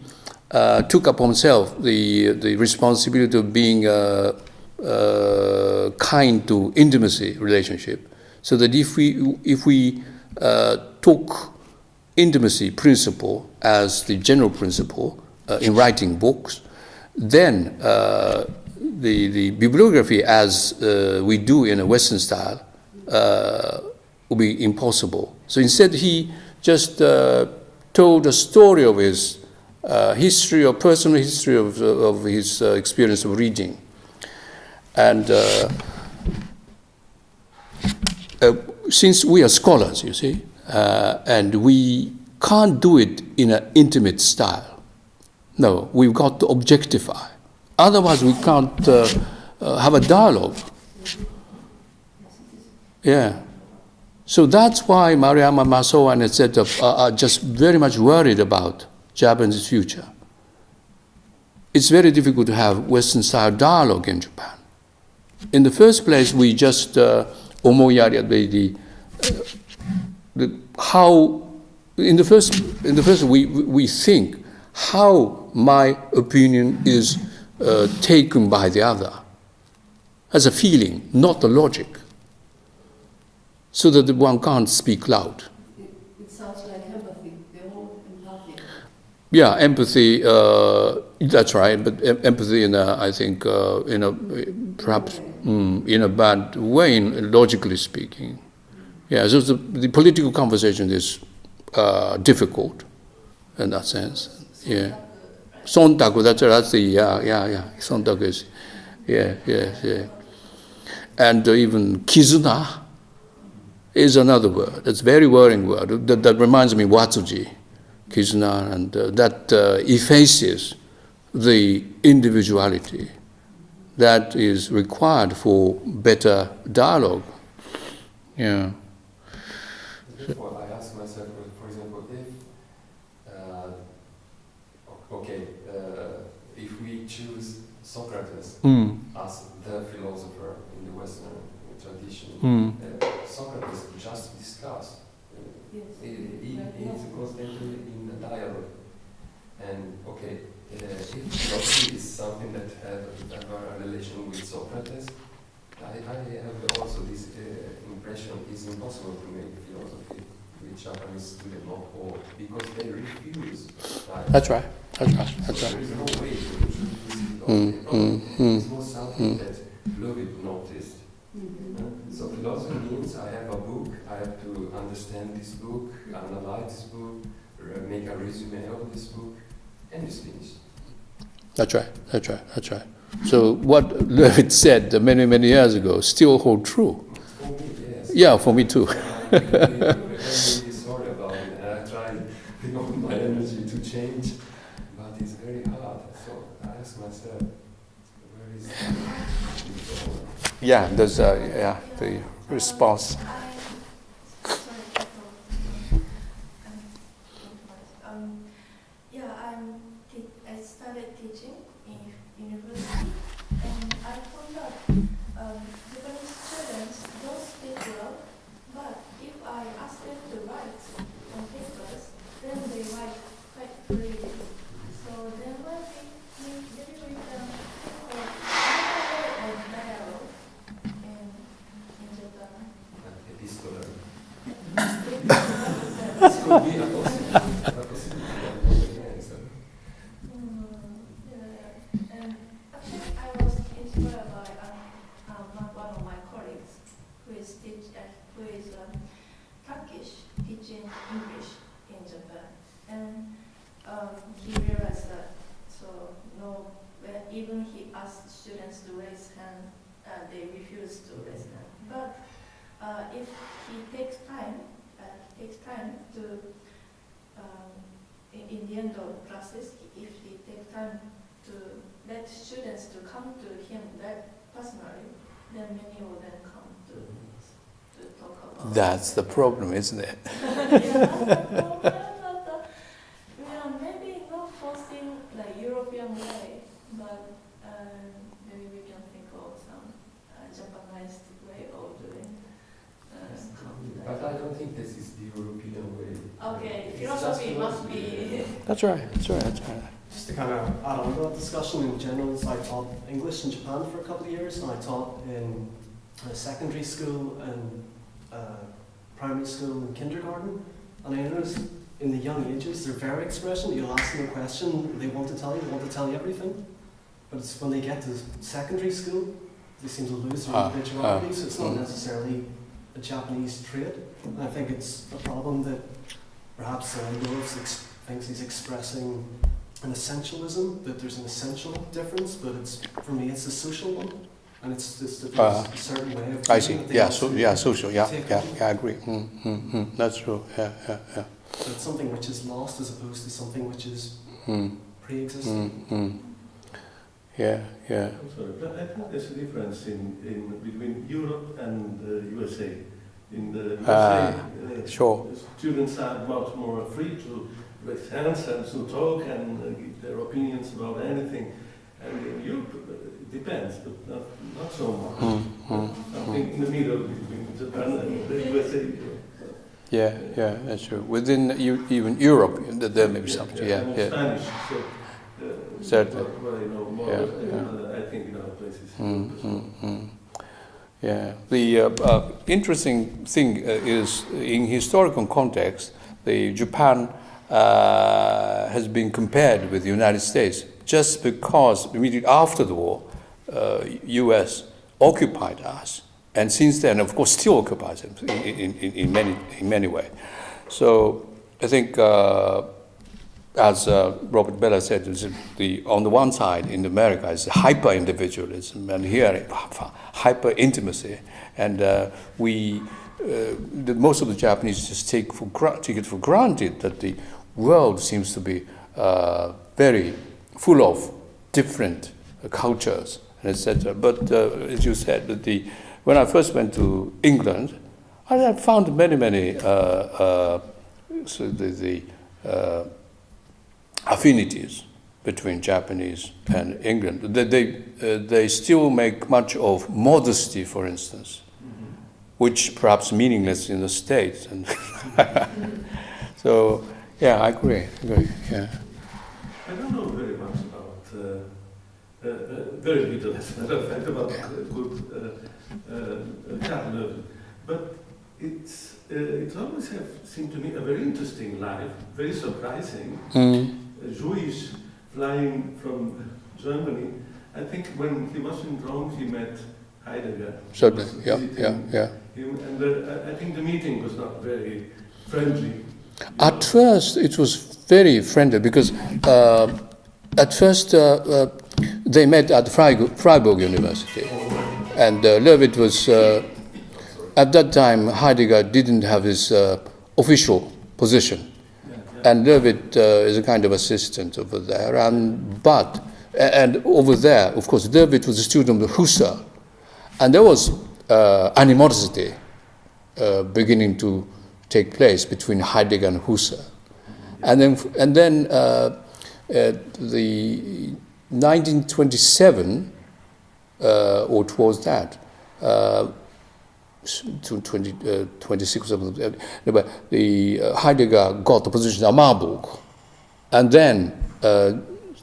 uh, took upon himself the, the responsibility of being uh, uh, kind to intimacy relationship, so that if we, if we uh, took intimacy principle as the general principle uh, in writing books, then uh, the, the bibliography as we do in a Western style will be impossible. So instead, he just told a story of his history or personal history of, of his uh, experience of reading. And uh, uh, since we are scholars, you see, uh, and we can't do it in an intimate style. No, we've got to objectify. Otherwise, we can't uh, uh, have a dialogue. Yeah. So that's why Maruyama Masao and etc. Are, are just very much worried about Japan's future. It's very difficult to have Western style dialogue in Japan. In the first place, we just uh, omoiyari the, uh, the how in the first in the first we we think how my opinion is uh, taken by the other as a feeling, not the logic. so that one can't speak loud.
It, it sounds like empathy, the whole empathy.
Yeah, empathy. Uh, that's right, but em- empathy in a, I think, uh, in a perhaps mm, in a bad way, in, logically speaking. Yeah, so the, the political conversation is uh, difficult in that sense. Yeah, sontaku. That's that's the yeah yeah yeah. Sontaku is yeah yeah yeah, and uh, even kizuna is another word. It's a very worrying word. That, that reminds me Watsuji. Kizuna, and uh, that uh, effaces the individuality that is required for better dialogue. Yeah.
Therefore, I ask myself, for- for example, if, uh, okay, uh, if we choose Socrates
Mm.
as the philosopher in the Western tradition,
Mm.
uh, Socrates just discussed.
Yes.
He, he, he is constantly in a dialogue. And okay, uh, if philosophy is something that have, have a relation with Socrates, I, I have also this uh, impression it's impossible to make philosophy with Japanese students or, or because they refuse. Right?
That's right. That's right. That's
So
right.
there is no way to.
Mm, mm, mm.
It was something that Löwith noticed. So philosophy means I have a book, I have to understand this book, analyze this book, r- make a resume of this book, and it's finished.
That's right. That's right. That's right. So what Löwith said many many years ago still hold true.
For me, yes.
Yeah, for me too.
I'm really, really sorry about it, and I try with all my energy to change, but it's very hard. So I ask myself, where is
Yeah, there's a, yeah the response.
I, sorry, I thought, um, um, yeah, I'm, te- I started teaching in university, and I found out, um, Japanese students don't speak well, but if I ask them to write on papers, then they write quite freely. So then when we, we, maybe we can think of another way of dialogue in, in Japan.
epistolary?
Mm,
This could be a possibility. A possibility. Yes.
yeah, yeah. And actually, I was inspired by uh, um, one one of my colleagues who is teach, uh, who is um, Turkish teaching English in Japan, and um, he realized that so no, when even he asked students to raise hand, uh, they refuse to raise hand. But uh, if he takes time, uh, he takes time to um, in, the end of classes, if he take time to let students to come to him that personally, then many of them come to, to talk about.
That's the problem, isn't it?
yeah, that's the problem, but, uh, yeah, maybe not forcing the European way, but um, maybe we can think of some uh, Japanese way of doing. Uh,
But I don't think this is the European way.
okay,
It's
philosophy
just
must
That's right. That's right. That's right.
Just to kind of add on to that discussion in general, so I taught English in Japan for a couple of years, and I taught in uh, secondary school and uh, primary school and kindergarten. And I noticed in the young ages, they're very expression, you'll ask them a question, they want to tell you, they want to tell you everything. But it's when they get to secondary school, they seem to lose their
Ah,
individuality,
ah,
so it's not
mm.
necessarily a Japanese trait. And I think it's a problem that perhaps uh, ex- thinks he's expressing an essentialism, that there's an essential difference, but it's for me it's a social one. And it's just that there's
Ah.
a certain way of
I see. Yeah. So yeah. Social. Yeah. Yeah.
on.
Yeah. I agree. Mm, mm, mm. That's true. Yeah. Yeah. Yeah.
So it's something which is lost as opposed to something which is
Mm,
pre-existing.
mm, mm. Yeah. Yeah.
I'm sorry, but I think there's a difference in, in between Europe and the USA. In the USA,
Ah,
uh,
sure.
students are much more free to hands and to talk and uh, give their opinions about anything. And in Europe, uh, it depends, but not, not so much.
Mm, mm,
Something in the middle between Japan and the USA.
Yeah. Yeah. That's true. Within you, even Europe, there may be something. Yeah.
and
Yeah.
Spanish, so. Uh,
Certainly.
What I know more,
Yeah,
uh,
yeah.
I think in other places.
Mm, mm, mm. Yeah, the uh, uh, interesting thing uh, is in historical context, the Japan uh, has been compared with the United States just because immediately after the war, U.S. occupied us, and since then, of course, still occupies us in, in, in, many in many ways. So I think as uh, Robert Bellah said, the, on the one side in America is hyper individualism, and here hyper intimacy, and uh, we uh, the, most of the Japanese just take for take it for granted that the world seems to be uh, very full of different cultures and etc. But uh, as you said, the when I first went to England, I found many many uh, so the, the affinities between Japanese and England. They, they, uh, they still make much of modesty, for instance, mm-hmm. which perhaps meaningless in the States. And so, yeah, I agree. agree. Yeah.
I don't know very much about, uh, uh, uh very little, as a matter of fact, about uh, good uh, uh, but it's, it always have seemed to me a very interesting life, very surprising. Mm. Jewish flying from Germany. I think when he was in Rome, he met Heidegger.
Certainly, yeah, yeah, yeah.
Him, and the, I think the meeting was not very friendly.
At first, it was very friendly because uh, at first uh, uh, they met at Freiburg, Freiburg University, and uh, was uh, at that time Heidegger didn't have his uh, official position. And uh, is a kind of assistant over there. And but and over there, of course, Löwith was a student of Husserl, and there was animosity beginning to take place between Heidegger and Husserl, and then and then uh, the 1927 uh, or towards that uh, to 20, uh, 26 or something. The uh, Heidegger got the position at Marburg, and then uh,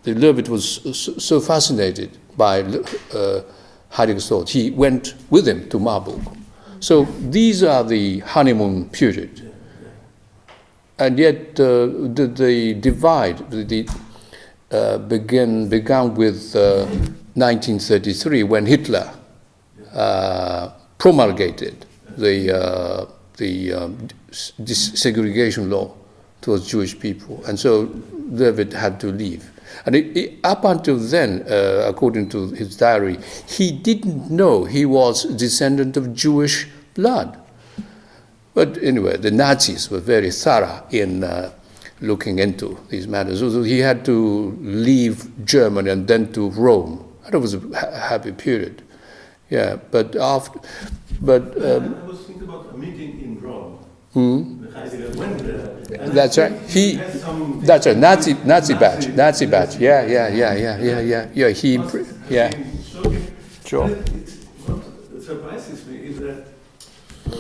the Löwith was so, so fascinated by uh, Heidegger's thought, he went with him to Marburg. So these are the honeymoon period. And yet uh, the, the, divide the, uh, began, began with 1933 uh, when Hitler uh, promulgated the, uh, the um, segregation law towards Jewish people. And so Löwith had to leave. And it, it, up until then, uh, according to his diary, he didn't know he was a descendant of Jewish blood. But anyway, the Nazis were very thorough in uh, looking into these matters. So he had to leave Germany and then to Rome. It was a happy period. Yeah, but after, but
um, I was thinking about a meeting in Rome. Hmm?
That's right. He. That's a Nazi Nazi batch. Nazi badge. Yeah, yeah, yeah, yeah, yeah, yeah. Yeah. He. Yeah.
Sure. What surprises me is that, for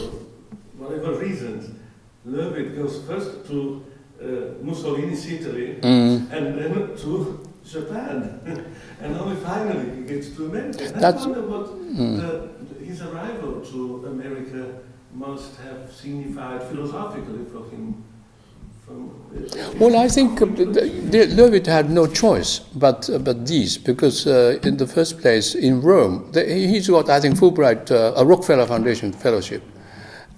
whatever reasons, Löwith goes first to uh, Mussolini's Italy mm. and then to Japan, and only finally he gets to America. And That's, I wonder what mm. the, his arrival to America must have signified philosophically for him.
Well, I think uh, Löwith had no choice but uh, but these because uh, in the first place in Rome the, he's got I think Fulbright uh, a Rockefeller Foundation fellowship,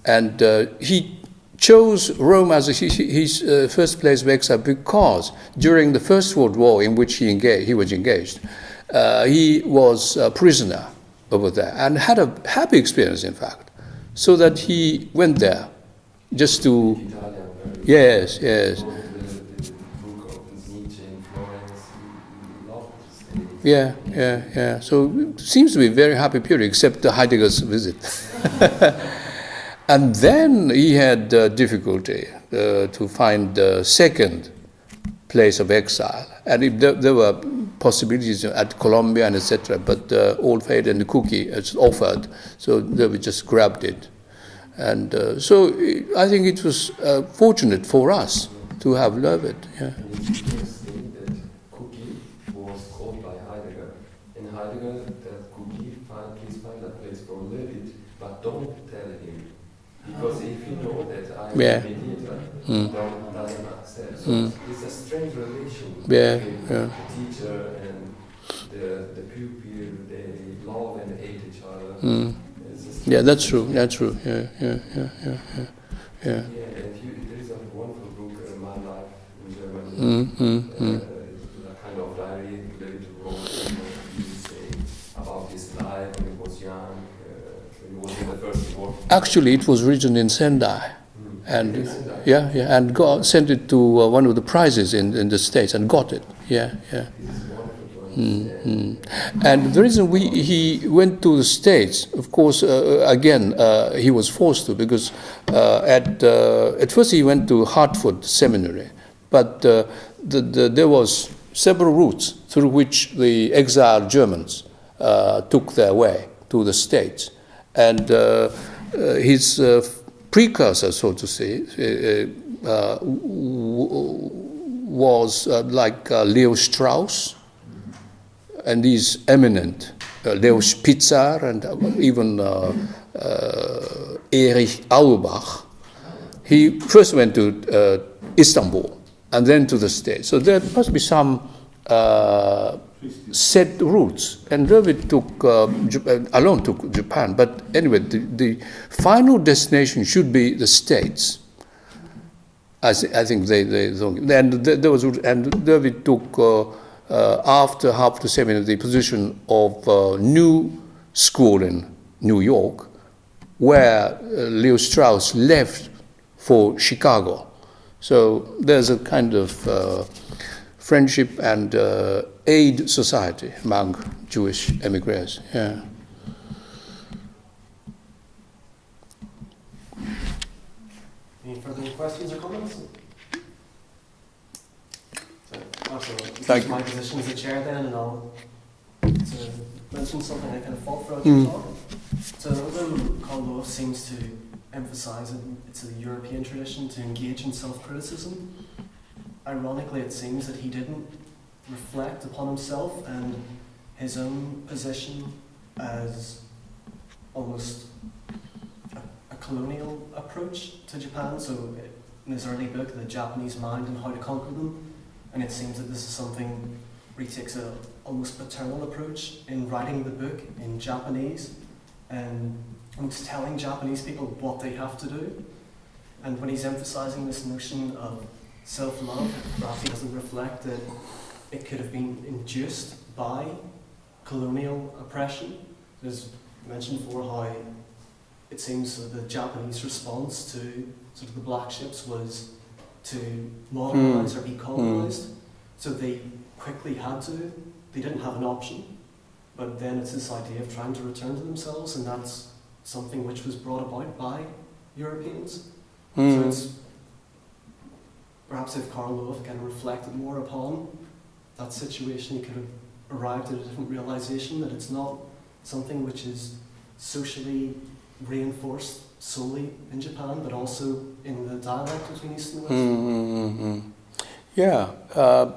and uh, he chose Rome as his, his uh, first place exile because during the First World War, in which he, engaged, he was engaged, he was a prisoner over there and had a happy experience, in fact, so that he went there just to. Yes, yes. Yeah, yeah, yeah. So it seems to be a very happy period, except the Heidegger's visit. And then he had uh, difficulty uh, to find the second place of exile. And if there, there were possibilities at Columbia and etc., but uh, Old Faith and the cookie was offered, so they just grabbed it. And uh, so I think it was uh, fortunate for us to have Löwith. Yeah.
in Heidegger that could he find, please find a place for Löwith, but don't tell him. Because if you know that I'm
Yeah.
a mediator,
Mm.
don't doesn't accept. So
Mm.
it's a strange relation
Yeah,
between
yeah.
the teacher and the, the pupil. They love and hate each other.
Mm.
It's a strange
Yeah, that's true. That's true. Yeah, yeah, yeah, yeah, yeah. yeah.
Yeah, and there is a wonderful book, uh, My Life in Germany.
Mm, mm,
Uh,
mm.
a kind of diary you he would about his life when he was young, uh, when he was in the first war.
Actually, it was written in Sendai.
Mm.
And
Yes, and
yeah, yeah, and got, sent it to uh, one of the prizes in, in the States and got it. Yeah, yeah.
This is wonderful to
Mm,
understand.
mm. And the reason we, he went to the States, of course, uh, again, uh, he was forced to because uh, at, uh, at first he went to Hartford Seminary, but uh, the, the, there was several routes through which the exiled Germans uh, took their way to the States. And uh, uh, his uh, precursor, so to say, uh, uh, was uh, like uh, Leo Strauss, and these eminent, uh, Leo Spitzer and uh, even uh, uh, Erich Auerbach, he first went to Istanbul and then to the States. So there must be some set routes. And Löwith took, uh, alone took Japan. But anyway, the, the final destination should be the States. I, th- I think they, they and there was and Löwith took uh, uh, after Hartford Seminary the position of uh, new school in New York, where uh, Leo Strauss left for Chicago. So there's a kind of friendship and aid society among Jewish emigres. Yeah.
Any further questions or comments? So, also,
Thank you.
my position as a chair then, and I'll to mention something I kind of fought throughout
Mm.
the talk. So although Karl Löwith seems to emphasize it, it's a European tradition to engage in self-criticism, ironically it seems that he didn't reflect upon himself and his own position as almost a, a colonial approach to Japan. So in his early book, The Japanese Mind and How to Conquer Them, and it seems that this is something where he takes a almost paternal approach in writing the book in Japanese and almost telling Japanese people what they have to do. And when he's emphasizing this notion of self-love, he doesn't reflect that it could have been induced by colonial oppression. There's mentioned before how it seems that the Japanese response to sort of the black ships was to modernize or be colonized. So they quickly had to. They didn't have an option. But then it's this idea of trying to return to themselves, and that's something which was brought about by Europeans. So
Mm.
it's perhaps if Karl Löwith kind of reflected more upon that situation, he could have arrived at a different realization that it's not something which is socially reinforced solely in Japan, but also in the dialect between East and West.
Mm-hmm. Yeah, uh,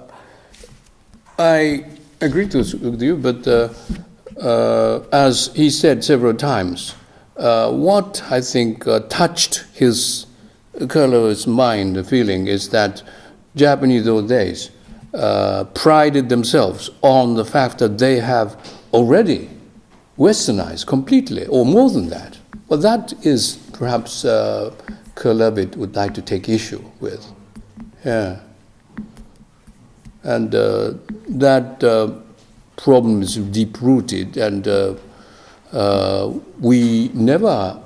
I agree to, with you, but uh, uh, as he said several times, uh, what I think uh, touched his Kurlo's mind, the feeling, is that Japanese those days uh, prided themselves on the fact that they have already westernized completely, or more than that. Well, that is perhaps uh, Karl Löwith would like to take issue with. Yeah. And uh, that uh, problem is deep rooted, and uh, uh, we never,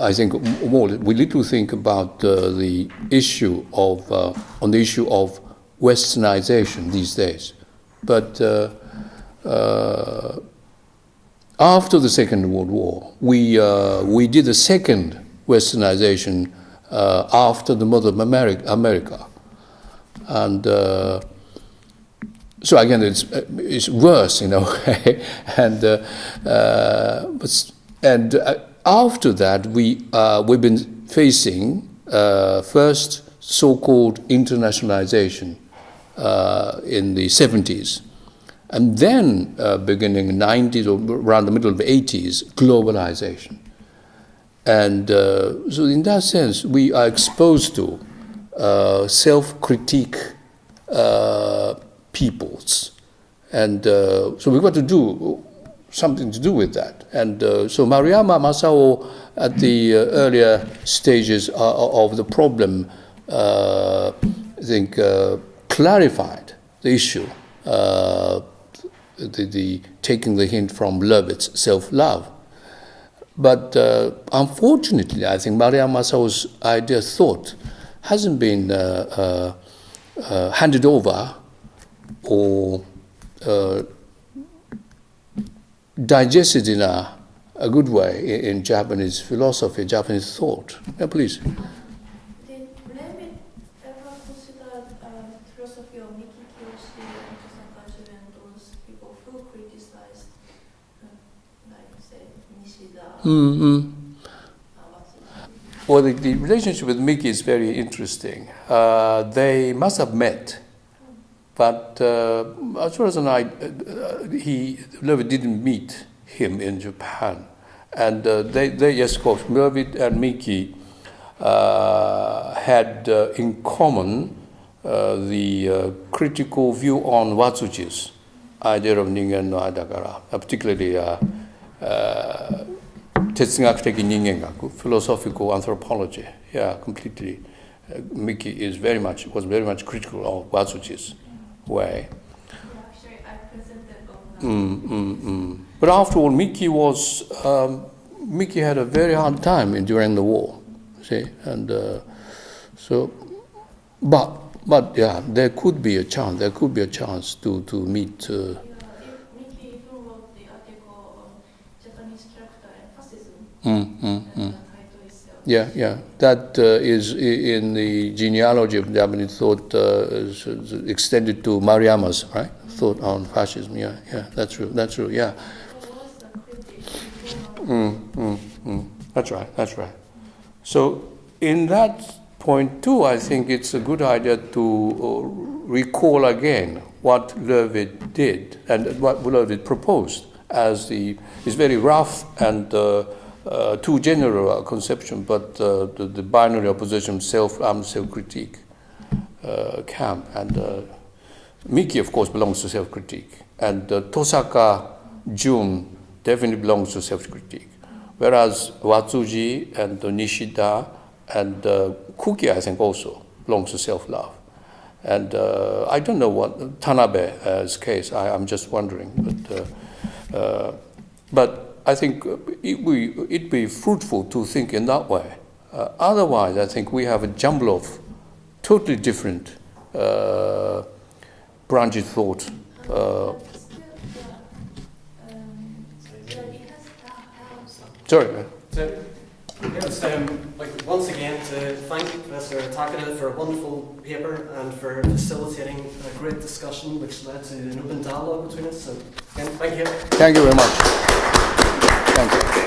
I think, more, we little think about uh, the issue of, uh, on the issue of westernization these days. But after the Second World War, we, uh, we did a second westernization uh, after the mother of America. And uh, so again, it's, uh, it's worse in a way. and uh, uh, but, and after that, we, we've been facing first so called internationalization in the 70s. And then, uh, beginning 90s or around the middle of the 80s, globalization. And uh, so, in that sense, we are exposed to uh, self critique uh, peoples. And uh, so, we've got to do something to do with that. And uh, so, Maruyama Masao, at the earlier stages of the problem, I think, clarified the issue. The, the taking the hint from Löwith's self-love. But uh, unfortunately, I think Maruyama Masao's idea thought hasn't been uh, uh, uh, handed over or uh, digested in a, a good way in, in Japanese philosophy, Japanese thought. Yeah, please.
Did Löwith ever consider uh, philosophy of Miki Kiyoshi and Tosa and those people who criticized, uh, like say Nishida,
Mm-hmm. Well, the, the relationship with Miki is very interesting. Uh, they must have met, but uh, as far as I, uh, he didn't meet him in Japan, and uh, they, they yes, of course, Löwith and Miki uh, had uh, in common the critical view on Watsuji's idea of ningen no aidagara, particularly. 哲学的人間学 philosophical anthropology yeah completely uh, Miki is very much was very much critical of Watsuji's way mm, mm, mm. but after all Miki was um, Miki had a very hard time during the war see and uh, so but but yeah there could be a chance there could be a chance to to meet uh, mm, mm, mm. Yeah, yeah. That uh, is in the genealogy of Japanese thought uh, extended to Maruyama's, right? Thought on fascism. Yeah, yeah. That's true. That's true. Yeah. Mm, mm, mm. That's right. That's right. So in that point too, I think it's a good idea to uh, recall again what Löwith did and what Löwith proposed as the is very rough and uh, uh, too general a conception, but uh, the, the binary opposition self um, self critique uh, camp and. Uh, Miki, of course, belongs to self critique, and Tosaka Jun definitely belongs to self critique. Whereas Watsuji and Nishida and uh, Kuki, I think, also belongs to self love. And uh, I don't know what Tanabe's case, I, I'm just wondering. But, uh, uh, but I think it be, it'd be fruitful to think in that way. Uh, otherwise, I think we have a jumble of totally different. Uh, branches of thought. Uh,
But still, yeah, um, yeah, it has that house.
sorry, man.
So, yeah, just, um, like once again to thank Professor Takada for a wonderful paper and for facilitating a great discussion which led to an open dialogue between us. So, again, thank you.
Thank you very much. Thank you.